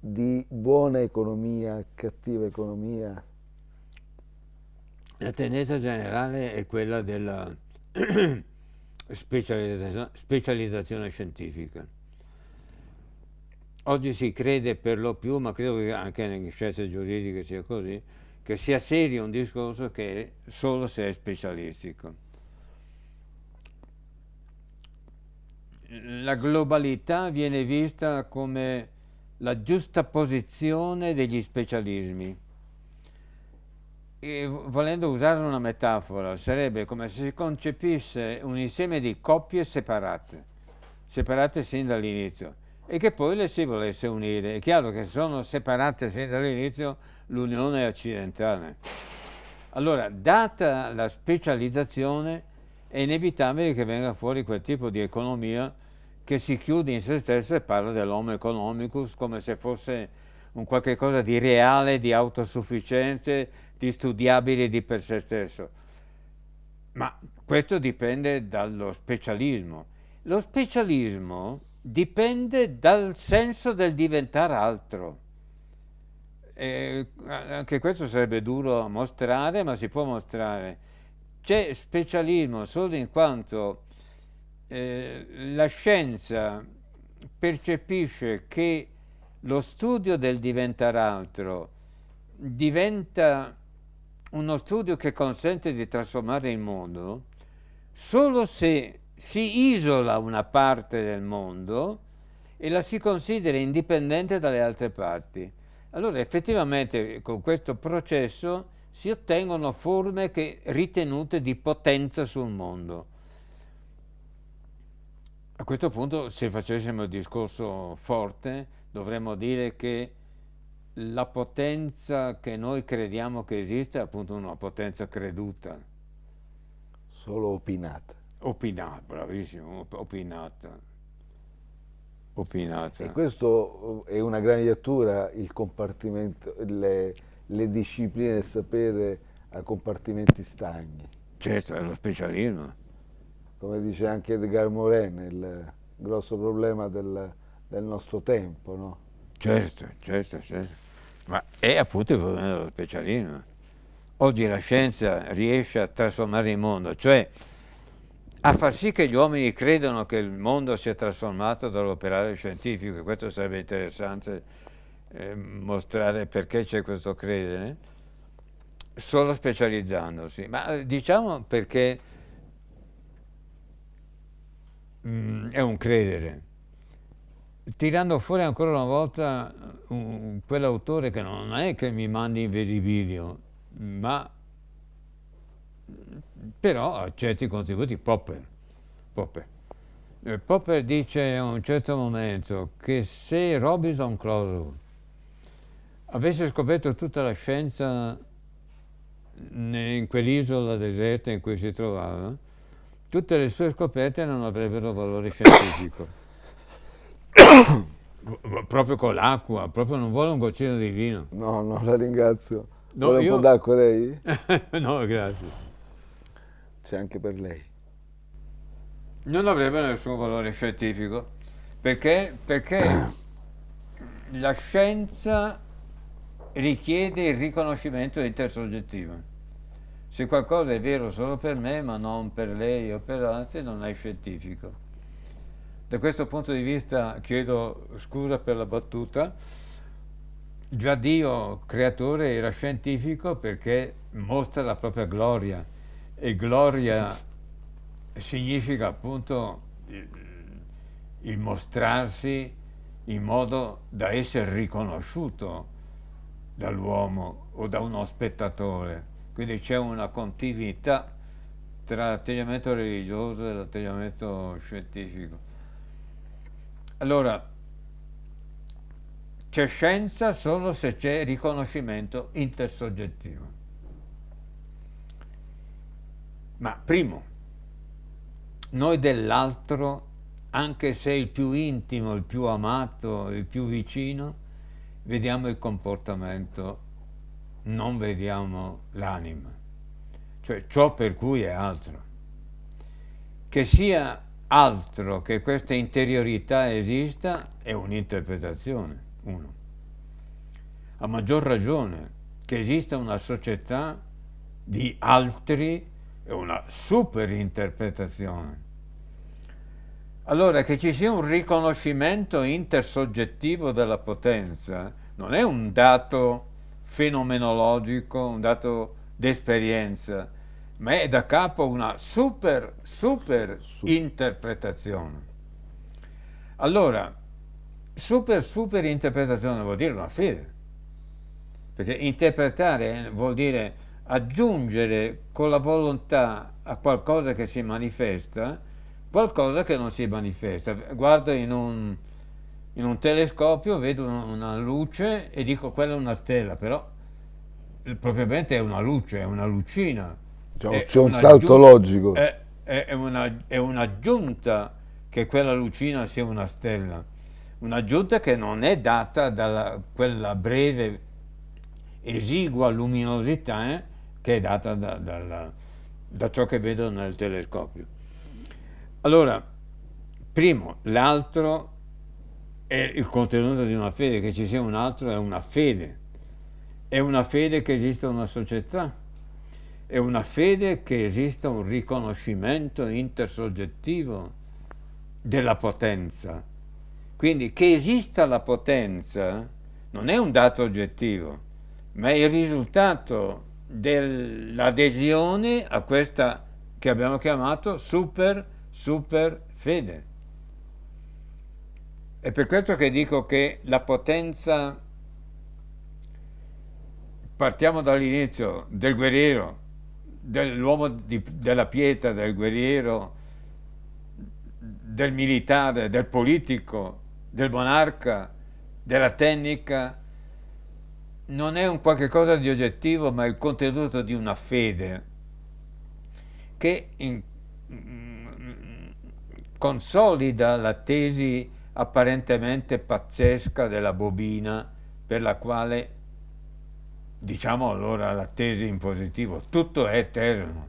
di buona economia, cattiva economia? La tendenza generale è quella della (clears throat) specializzazione, specializzazione scientifica. Oggi si crede per lo più, ma credo che anche nelle scienze giuridiche sia così, che sia serio un discorso che solo se è specialistico. La globalità viene vista come la giusta posizione degli specialismi. E volendo usare una metafora, sarebbe come se si concepisse un insieme di coppie separate, separate sin dall'inizio e che poi le si volesse unire. È chiaro che sono separate sin dall'inizio l'unione accidentale. Allora, data la specializzazione, è inevitabile che venga fuori quel tipo di economia che si chiude in se stesso e parla dell'homo economicus come se fosse un qualche cosa di reale, di autosufficiente, di studiabile di per sé stesso. Ma questo dipende dallo specialismo. Lo specialismo dipende dal senso del diventare altro. E anche questo sarebbe duro mostrare, ma si può mostrare. C'è specialismo solo in quanto eh, la scienza percepisce che lo studio del diventare altro diventa uno studio che consente di trasformare il mondo solo se si isola una parte del mondo e la si considera indipendente dalle altre parti. Allora effettivamente con questo processo si ottengono forme che, ritenute di potenza sul mondo. A questo punto se facessimo il discorso forte dovremmo dire che la potenza che noi crediamo che esista è appunto una potenza creduta. Solo opinata. Opinata, bravissimo, opinata. Opinata. E questo è una graniatura, il compartimento, le, le discipline del sapere a compartimenti stagni. Certo, è lo specialismo. Come dice anche Edgar Morin, il grosso problema del, del nostro tempo, no? Certo, certo, certo. Ma è appunto il problema dello specialismo. Oggi la scienza riesce a trasformare il mondo, cioè a far sì che gli uomini credano che il mondo sia trasformato dall'operare scientifico, e questo sarebbe interessante eh, mostrare perché c'è questo credere, solo specializzandosi, ma eh, diciamo perché mh, mm, è un credere. Tirando fuori ancora una volta uh, quell'autore che non è che mi mandi in visibilio, ma però ha certi contributi, Popper. Popper. Eh, Popper dice a un certo momento che se Robinson Crusoe avesse scoperto tutta la scienza in quell'isola deserta in cui si trovava, tutte le sue scoperte non avrebbero valore scientifico. (coughs) proprio con l'acqua, proprio non vuole un goccino di vino. No, no, la ringrazio. No, vuole io... un po' d'acqua lei? (laughs) no, grazie c'è anche per lei. Non avrebbe nessun valore scientifico, perché, perché (clears throat) la scienza richiede il riconoscimento intersoggettivo. Se qualcosa è vero solo per me, ma non per lei o per altri, non è scientifico. Da questo punto di vista chiedo scusa per la battuta, già Dio creatore era scientifico perché mostra la propria gloria e gloria significa appunto il, il mostrarsi in modo da essere riconosciuto dall'uomo o da uno spettatore. Quindi c'è una continuità tra l'atteggiamento religioso e l'atteggiamento scientifico. Allora, c'è scienza solo se c'è riconoscimento intersoggettivo. Ma primo, noi dell'altro, anche se il più intimo, il più amato, il più vicino, vediamo il comportamento, non vediamo l'anima, cioè ciò per cui è altro. Che sia altro che questa interiorità esista è un'interpretazione, uno. A maggior ragione che esista una società di altri è una superinterpretazione. Allora, che ci sia un riconoscimento intersoggettivo della potenza non è un dato fenomenologico, un dato d'esperienza, ma è da capo una super, super interpretazione. Allora, super, super interpretazione vuol dire una fede, perché interpretare vuol dire aggiungere con la volontà a qualcosa che si manifesta qualcosa che non si manifesta. Guardo in un, in un telescopio, vedo una luce e dico quella è una stella, però propriamente è una luce, è una lucina. C'è un salto logico. È, è, è un'aggiunta che quella lucina sia una stella. Un'aggiunta che non è data da quella breve, esigua luminosità eh, che è data da, da, da ciò che vedo nel telescopio. Allora, primo, l'altro è il contenuto di una fede, che ci sia un altro è una fede. È una fede che esista una società, è una fede che esista un riconoscimento intersoggettivo della potenza. Quindi che esista la potenza non è un dato oggettivo, ma è il risultato dell'adesione a questa che abbiamo chiamato super, super fede. È per questo che dico che la potenza, partiamo dall'inizio, del guerriero, dell'uomo della pietra, del guerriero, del militare, del politico, del monarca, della tecnica, non è un qualche cosa di oggettivo, ma è il contenuto di una fede che in, consolida la tesi apparentemente pazzesca della bobina per la quale, diciamo allora la tesi in positivo, tutto è eterno,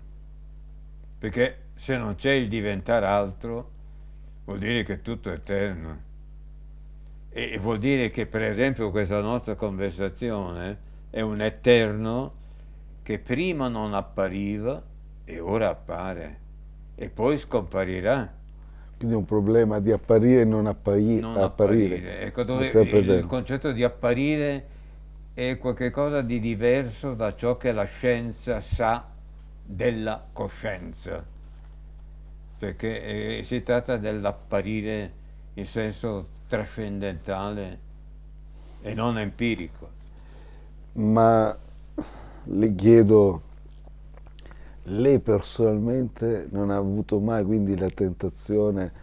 perché se non c'è il diventare altro vuol dire che tutto è eterno. E vuol dire che per esempio questa nostra conversazione è un eterno che prima non appariva e ora appare e poi scomparirà. Quindi è un problema di apparire e non, appari non apparire. apparire. Ecco dove il, il concetto di apparire è qualcosa di diverso da ciò che la scienza sa della coscienza, perché eh, si tratta dell'apparire in senso trascendentale e non empirico. Ma le chiedo, lei personalmente non ha avuto mai quindi la tentazione,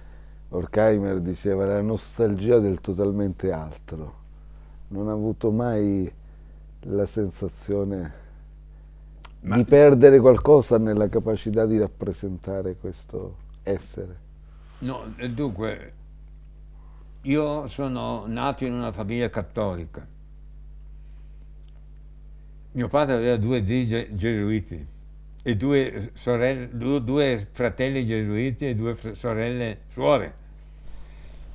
Horkheimer diceva, la nostalgia del totalmente altro, non ha avuto mai la sensazione Ma... di perdere qualcosa nella capacità di rappresentare questo essere? No, dunque, io sono nato in una famiglia cattolica. Mio padre aveva due zii gesuiti e due, sorelle, due fratelli gesuiti e due sorelle suore.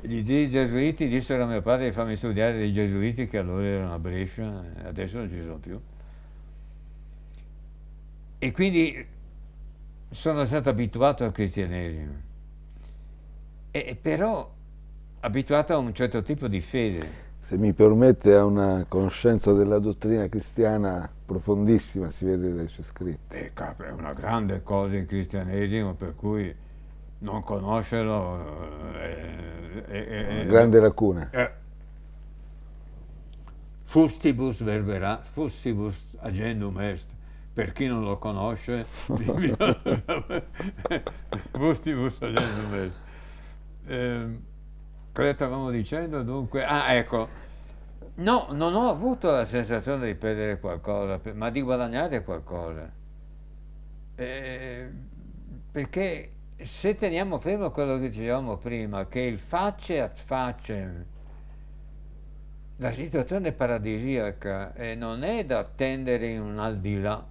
Gli zii gesuiti dissero a mio padre di farmi studiare dei gesuiti che allora erano a Brescia, adesso non ci sono più. E quindi sono stato abituato al cristianesimo. E, però abituato a un certo tipo di fede. Se mi permette, ha una conoscenza della dottrina cristiana profondissima, si vede dai suoi scritti. Eh, è una grande cosa il cristianesimo, per cui non conoscerlo è, è, è una grande lacuna. È, fustibus verbera, fustibus agendum est, per chi non lo conosce, (laughs) (laughs) fustibus agendum est. Eh, Cosa stavamo dicendo dunque? Ah, ecco, no, non ho avuto la sensazione di perdere qualcosa, ma di guadagnare qualcosa. Eh, perché se teniamo fermo quello che dicevamo prima, che il face a face, la situazione paradisiaca eh, non è da attendere in un al di là,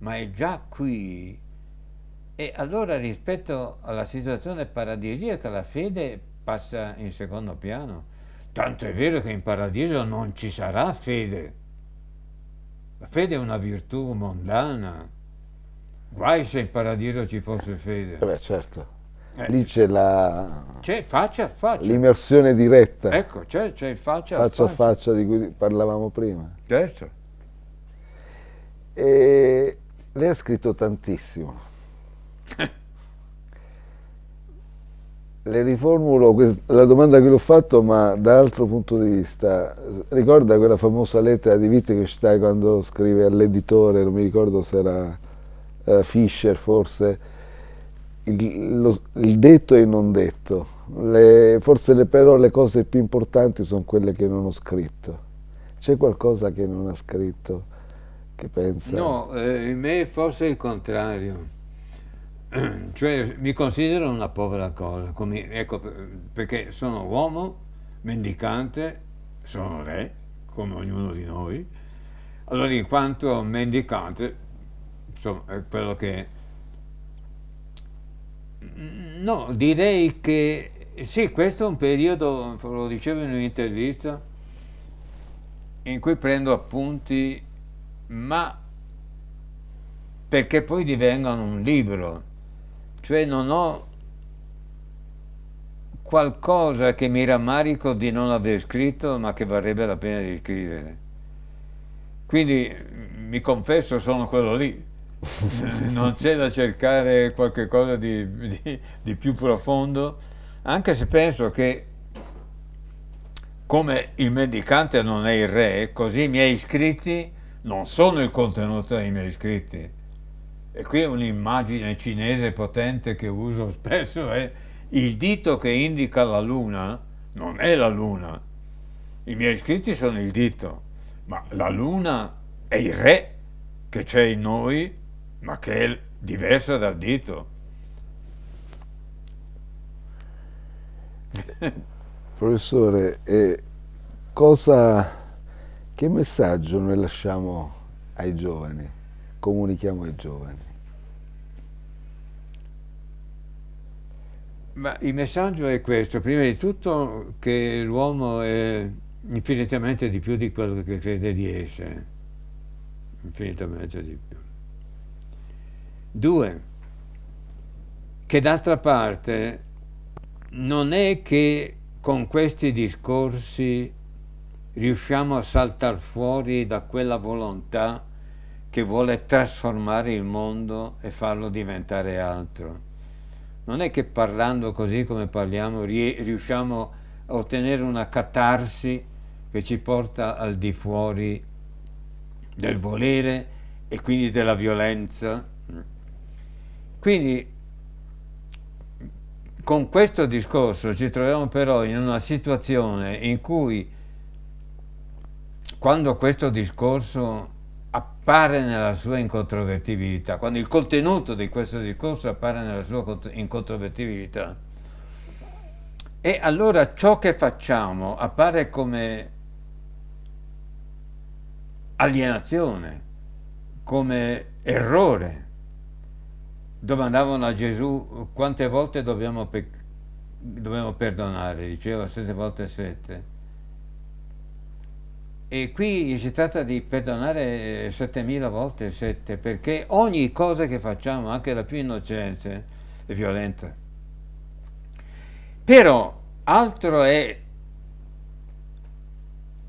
ma è già qui. E allora rispetto alla situazione paradisiaca la fede passa in secondo piano. Tanto è vero che in paradiso non ci sarà fede. La fede è una virtù mondana. Guai se in paradiso ci fosse fede. Eh beh, certo. Eh. Lì c'è la... C'è faccia a faccia. L'immersione diretta. Ecco, c'è, faccia, faccia a faccia. Faccia a faccia di cui parlavamo prima. Certo. E lei ha scritto tantissimo. (laughs) Le riformulo la domanda che l'ho fatto, ma da altro punto di vista. Ricorda quella famosa lettera di Wittgenstein quando scrive all'editore, non mi ricordo se era uh, Fischer forse, il, lo, il, detto e il non detto. Le, forse le, però le cose più importanti sono quelle che non ho scritto. C'è qualcosa che non ha scritto che pensa? No, eh, in me forse il contrario. (clears throat) Cioè mi considero una povera cosa, come, ecco, perché sono uomo, mendicante, sono re, come ognuno di noi. Allora in quanto mendicante insomma, è quello che... No, direi che sì, questo è un periodo, lo dicevo in un'intervista, in cui prendo appunti, ma perché poi divengano un libro, cioè non ho qualcosa che mi rammarico di non aver scritto, ma che varrebbe la pena di scrivere. Quindi mi confesso, sono quello lì, (laughs) non c'è da cercare qualcosa di, di, di, più profondo, anche se penso che come il mendicante non è il re, così i miei scritti non sono il contenuto dei miei scritti. E qui un'immagine cinese potente che uso spesso è il dito che indica la luna non è la luna. I miei scritti sono il dito, ma la luna è il re che c'è in noi ma che è diversa dal dito. (laughs) Professore, eh, cosa, che messaggio noi lasciamo ai giovani, comunichiamo ai giovani? Ma il messaggio è questo, prima di tutto che l'uomo è infinitamente di più di quello che crede di essere, infinitamente di più. Due, che d'altra parte non è che con questi discorsi riusciamo a saltare fuori da quella volontà che vuole trasformare il mondo e farlo diventare altro. Non è che parlando così come parliamo riusciamo a ottenere una catarsi che ci porta al di fuori del volere e quindi della violenza. Quindi con questo discorso ci troviamo però in una situazione in cui quando questo discorso appare nella sua incontrovertibilità, quando il contenuto di questo discorso appare nella sua incontrovertibilità, e allora ciò che facciamo appare come alienazione, come errore, domandavano a Gesù quante volte dobbiamo, dobbiamo perdonare, diceva sette volte sette. E qui si tratta di perdonare settemila volte sette, perché ogni cosa che facciamo, anche la più innocente, è violenta. Però altro è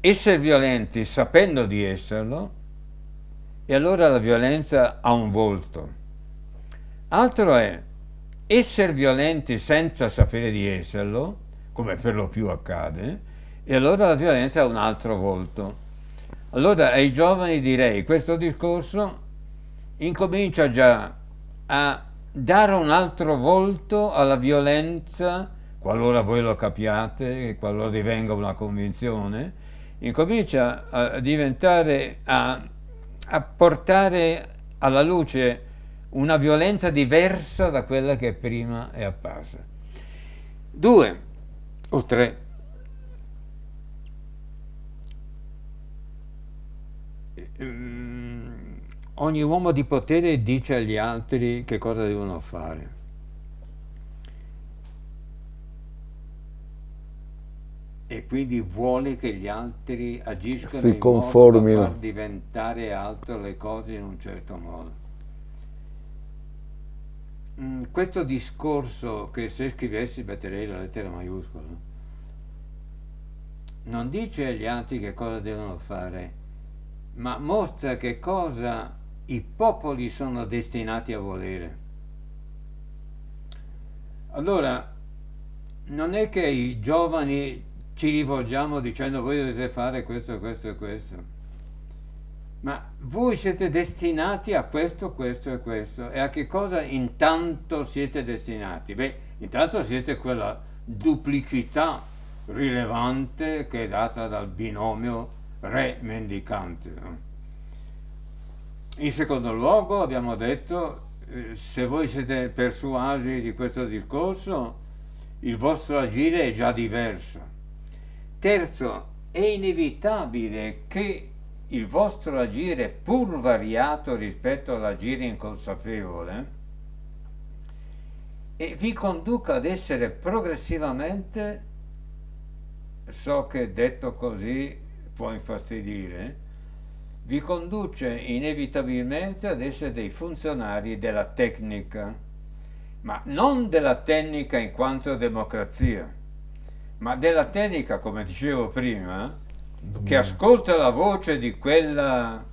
essere violenti sapendo di esserlo, e allora la violenza ha un volto. Altro è essere violenti senza sapere di esserlo, come per lo più accade, e allora la violenza ha un altro volto. Allora ai giovani direi, questo discorso incomincia già a dare un altro volto alla violenza, qualora voi lo capiate, qualora divenga una convinzione, incomincia a diventare, a, a portare alla luce una violenza diversa da quella che prima è apparsa. Due o tre. Mm, ogni uomo di potere dice agli altri che cosa devono fare. e quindi vuole che gli altri agiscano si in conformino. far diventare alto le cose in un certo modo. Mm, questo discorso che se scrivessi metterei la lettera maiuscola non dice agli altri che cosa devono fare, ma mostra che cosa i popoli sono destinati a volere. Allora, non è che i giovani ci rivolgiamo dicendo voi dovete fare questo, questo e questo. Ma voi siete destinati a questo, questo e questo. E a che cosa intanto siete destinati? Beh, intanto siete quella duplicità rilevante che è data dal binomio re-mendicante. In secondo luogo abbiamo detto, eh, se voi siete persuasi di questo discorso, il vostro agire è già diverso Terzo, è inevitabile che il vostro agire, pur variato rispetto all'agire inconsapevole, e vi conduca ad essere progressivamente, so che detto così può infastidire, vi conduce inevitabilmente ad essere dei funzionari della tecnica, ma non della tecnica in quanto democrazia, ma della tecnica, come dicevo prima, che ascolta la voce di quella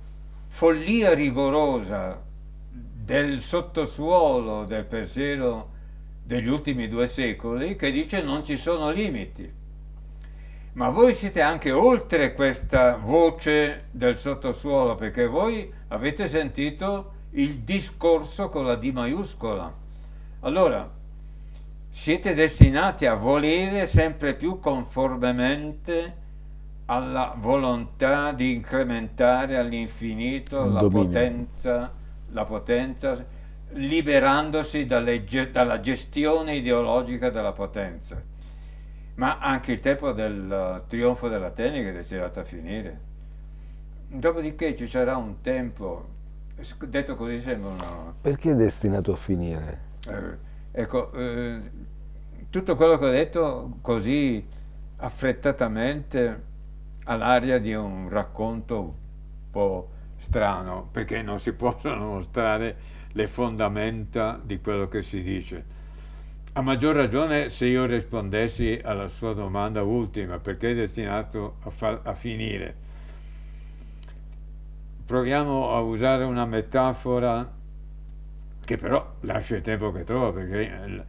follia rigorosa del sottosuolo del pensiero degli ultimi due secoli che dice non ci sono limiti. Ma voi siete anche oltre questa voce del sottosuolo perché voi avete sentito il discorso con la D maiuscola. Allora, siete destinati a volere sempre più conformemente alla volontà di incrementare all'infinito la potenza, la potenza, liberandosi dalle, dalla gestione ideologica della potenza. Ma anche il tempo del trionfo della tecnica è destinato a finire. Dopodiché ci sarà un tempo, detto così sembra una... Perché è destinato a finire? Eh, ecco, eh, tutto quello che ho detto così affrettatamente all'aria di un racconto un po' strano, perché non si possono mostrare le fondamenta di quello che si dice. A maggior ragione se io rispondessi alla sua domanda ultima, perché è destinato a, a finire. Proviamo a usare una metafora che però lascia il tempo che trova, perché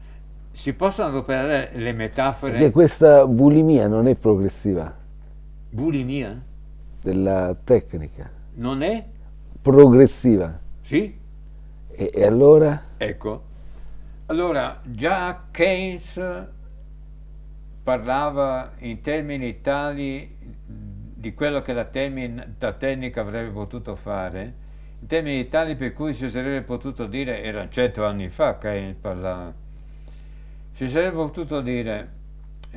si possono adoperare le metafore? Perché questa bulimia non è progressiva. Bulimia? Della tecnica. Non è? Progressiva. Sì. E, e allora? Ecco, allora già Keynes parlava in termini tali di quello che la, la tecnica avrebbe potuto fare, in termini tali per cui si sarebbe potuto dire, erano cento anni fa Keynes parlava, si sarebbe potuto dire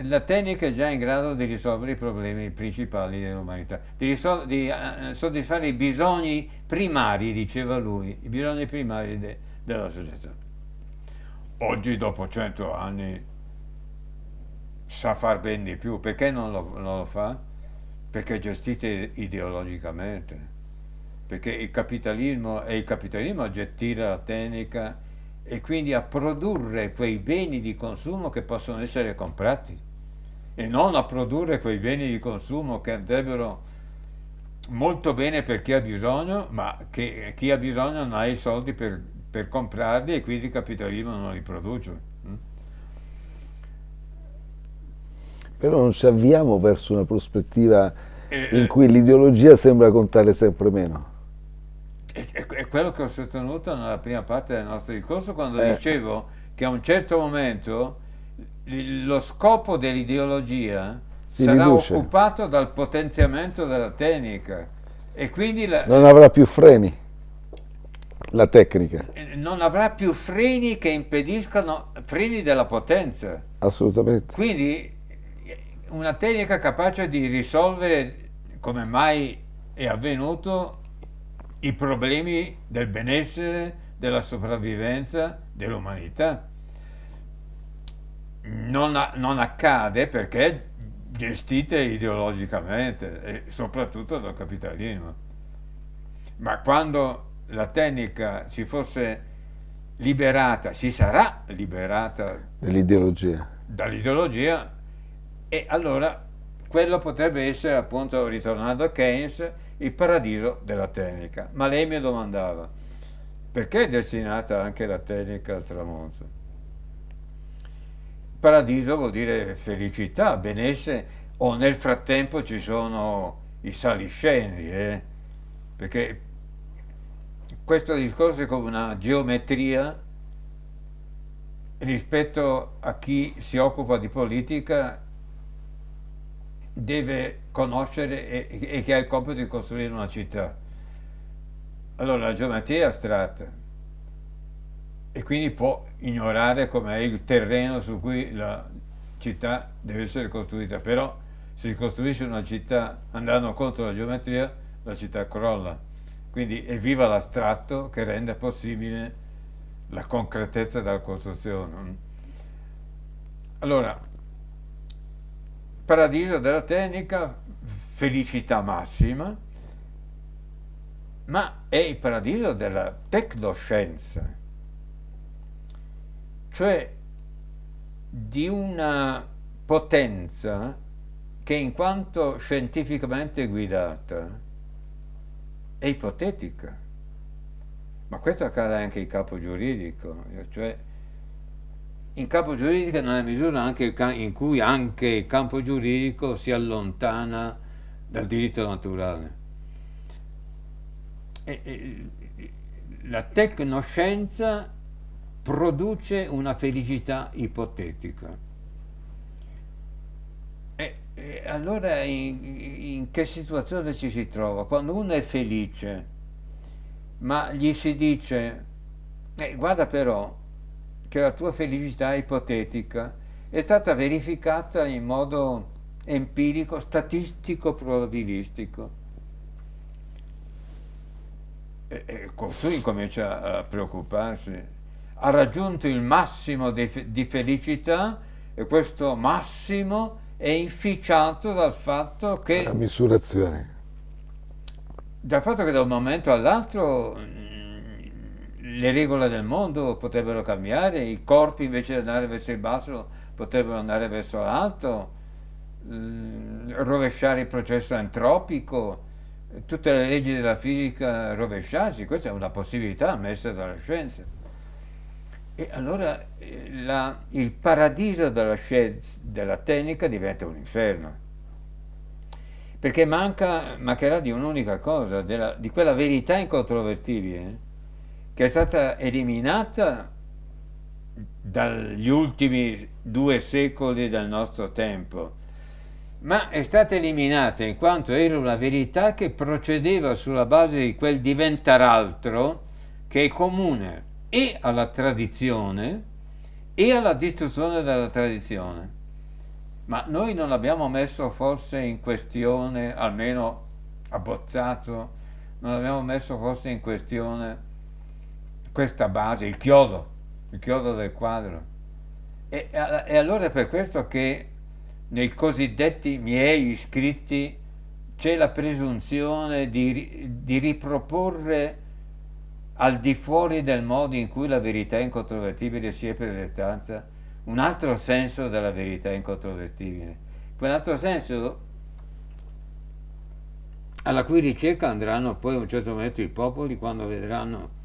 la tecnica è già in grado di risolvere i problemi principali dell'umanità, di, di uh, soddisfare i bisogni primari, diceva lui, i bisogni primari de della società. Oggi, dopo cento anni, sa far ben di più. Perché non lo, non lo fa? Perché è gestita ideologicamente. Perché il capitalismo è il capitalismo a gestire la tecnica e quindi a produrre quei beni di consumo che possono essere comprati e non a produrre quei beni di consumo che andrebbero molto bene per chi ha bisogno, ma che chi ha bisogno non ha i soldi per, per comprarli e quindi il capitalismo non li produce. Mm? Però non ci avviamo verso una prospettiva eh, in cui l'ideologia sembra contare sempre meno è, quello che ho sostenuto nella prima parte del nostro discorso quando eh. dicevo che a un certo momento lo scopo dell'ideologia sarà riduce. occupato dal potenziamento della tecnica e quindi la, non avrà più freni La tecnica. Eh, non avrà più freni che impediscano, freni della potenza. Assolutamente. Quindi una tecnica capace di risolvere, come mai è avvenuto, i problemi del benessere, della sopravvivenza dell'umanità. Non, non, accade perché gestite ideologicamente e soprattutto dal capitalismo. Ma quando la tecnica si fosse liberata, si sarà liberata dall'ideologia, dall'ideologia e allora quello potrebbe essere appunto, ritornando a Keynes, il paradiso della tecnica. Ma lei mi domandava, perché è destinata anche la tecnica al tramonto? Paradiso vuol dire felicità, benessere, o nel frattempo ci sono i saliscendi, eh? perché questo discorso è come una geometria rispetto a chi si occupa di politica deve conoscere e, e che ha il compito di costruire una città. Allora la geometria è astratta e quindi può ignorare com'è il terreno su cui la città deve essere costruita, però se si costruisce una città andando contro la geometria, la città crolla. Quindi è viva l'astratto che rende possibile la concretezza della costruzione. Allora, paradiso della tecnica, felicità massima, ma è il paradiso della tecnoscienza, cioè di una potenza che in quanto scientificamente guidata è ipotetica. Ma questo accade anche in campo giuridico, cioè in campo giuridico nella misura in cui anche il campo giuridico si allontana dal diritto naturale. E, e, la tecnoscienza produce una felicità ipotetica. E, allora in, in, che situazione ci si trova? Quando uno è felice, ma gli si dice, eh, guarda però che la tua felicità ipotetica è stata verificata in modo empirico, statistico, probabilistico. E, e costui incomincia a preoccuparsi. Ha raggiunto il massimo di, di felicità e questo massimo è inficiato dal fatto che... La misurazione. Dal fatto che da un momento all'altro mm, le regole del mondo potrebbero cambiare, i corpi invece di andare verso il basso potrebbero andare verso l'alto, mm, rovesciare il processo entropico, tutte le leggi della fisica rovesciarsi, questa è una possibilità messa dalla scienza. E allora eh, la, il paradiso della, scienza, della tecnica diventa un inferno. Perché manca, mancherà di un'unica cosa, della, di quella verità incontrovertibile che è stata eliminata dagli ultimi due secoli del nostro tempo, ma è stata eliminata in quanto era una verità che procedeva sulla base di quel diventare altro che è comune e alla tradizione e alla distruzione della tradizione. Ma noi non abbiamo messo forse in questione, almeno abbozzato, non abbiamo messo forse in questione questa base, il chiodo, il chiodo del quadro. E, e allora è per questo che nei cosiddetti miei scritti c'è la presunzione di, di riproporre al di fuori del modo in cui la verità incontrovertibile si è presentata, un altro senso della verità incontrovertibile. Quell'altro senso alla cui ricerca andranno poi a un certo momento i popoli quando vedranno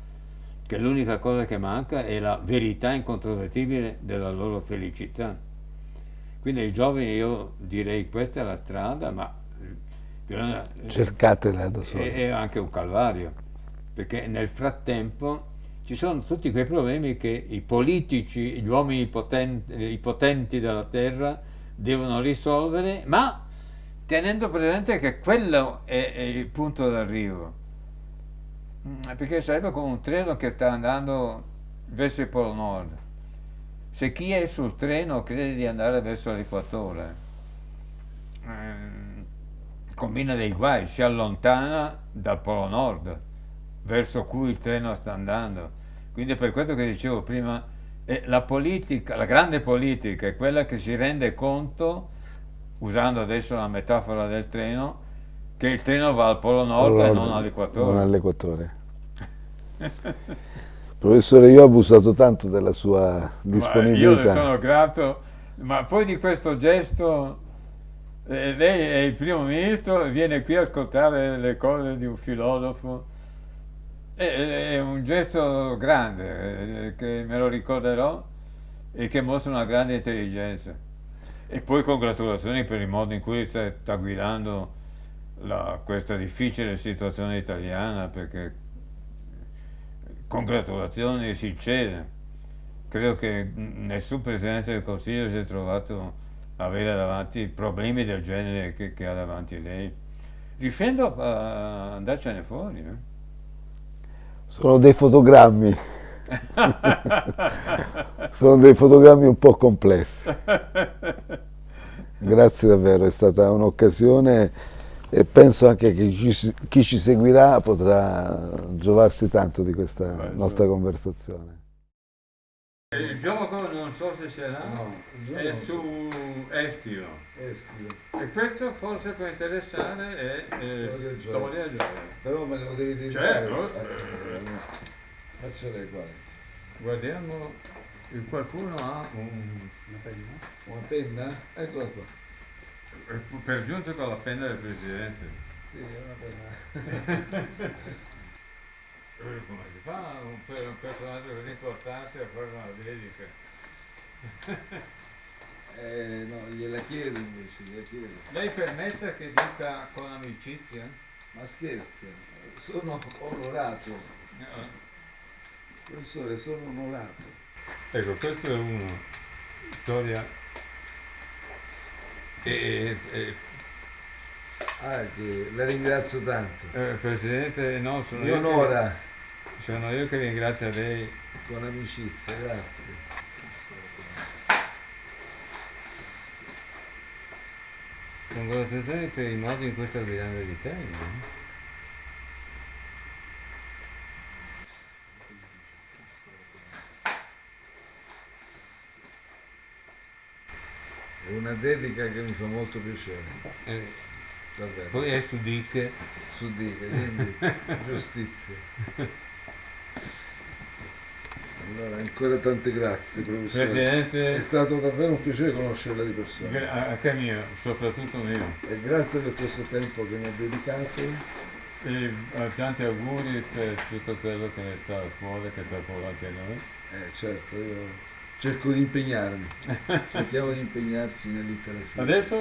che l'unica cosa che manca è la verità incontrovertibile della loro felicità. Quindi ai giovani io direi questa è la strada, ma cercatela da soli. È anche un calvario perché nel frattempo ci sono tutti quei problemi che i politici, gli uomini potenti, i potenti della terra devono risolvere, ma tenendo presente che quello è, è il punto d'arrivo. Mm, perché sarebbe come un treno che sta andando verso il Polo Nord. Se chi è sul treno crede di andare verso l'equatore, eh, combina dei guai, si allontana dal Polo Nord, verso cui il treno sta andando. Quindi è per questo che dicevo prima, la politica, la grande politica è quella che si rende conto, usando adesso la metafora del treno, che il treno va al Polo Nord allora, e non all'equatore. Non all'equatore. (laughs) Professore, io ho abusato tanto della sua disponibilità. Ma io le sono grato, ma poi di questo gesto, eh, lei è il primo ministro viene qui a ascoltare le cose di un filosofo, è, è un gesto grande, eh, che me lo ricorderò e che mostra una grande intelligenza. E poi congratulazioni per il modo in cui sta guidando la, questa difficile situazione italiana, perché congratulazioni sincere. Credo che nessun Presidente del Consiglio si è trovato a avere davanti problemi del genere che, che ha davanti lei. Riuscendo a andarcene fuori. Eh? Sono dei fotogrammi. (laughs) Sono dei fotogrammi un po' complessi. Grazie davvero, è stata un'occasione e penso anche che chi ci, seguirà potrà giovarsi tanto di questa nostra conversazione. Il gioco non so se sarà, no, è su Eschilo. Eschilo. E questo forse può interessare è, è storia, storia gioia. Però me lo devi dire. Certo. Eh, eh, qua. Guardiamo, qualcuno ha un, una penna? Una penna? Eccola qua. Per giunta con la penna del Presidente. Sì, è una penna. (laughs) Come si fa un, per un personaggio così importante a fare una dedica? (laughs) eh, no, gliela chiedo invece, gliela chiedo. Lei permette che dica con amicizia? Ma scherza, sono onorato. No. Professore, sono onorato. Ecco, questo è uno. Storia e, e, ah, la ringrazio tanto. Eh, Presidente, no, sono Mi io onora. Sono io che ringrazio lei. Con amicizia, grazie. Congratulazioni per il modo in cui sta guidando l'Italia. È una dedica che mi fa molto piacere. Eh, Davvero. Poi è su Diche. Su Diche, quindi (laughs) giustizia. Allora, ancora tante grazie, professore. Presidente. È stato davvero un piacere conoscerla di persona. Anche mio, soprattutto mio. E grazie per questo tempo che mi ha dedicato. E eh, tanti auguri per tutto quello che ne sta fuori, che sta fuori anche noi. Eh certo, io cerco di impegnarmi, (laughs) cerchiamo di impegnarci nell'interesse. Adesso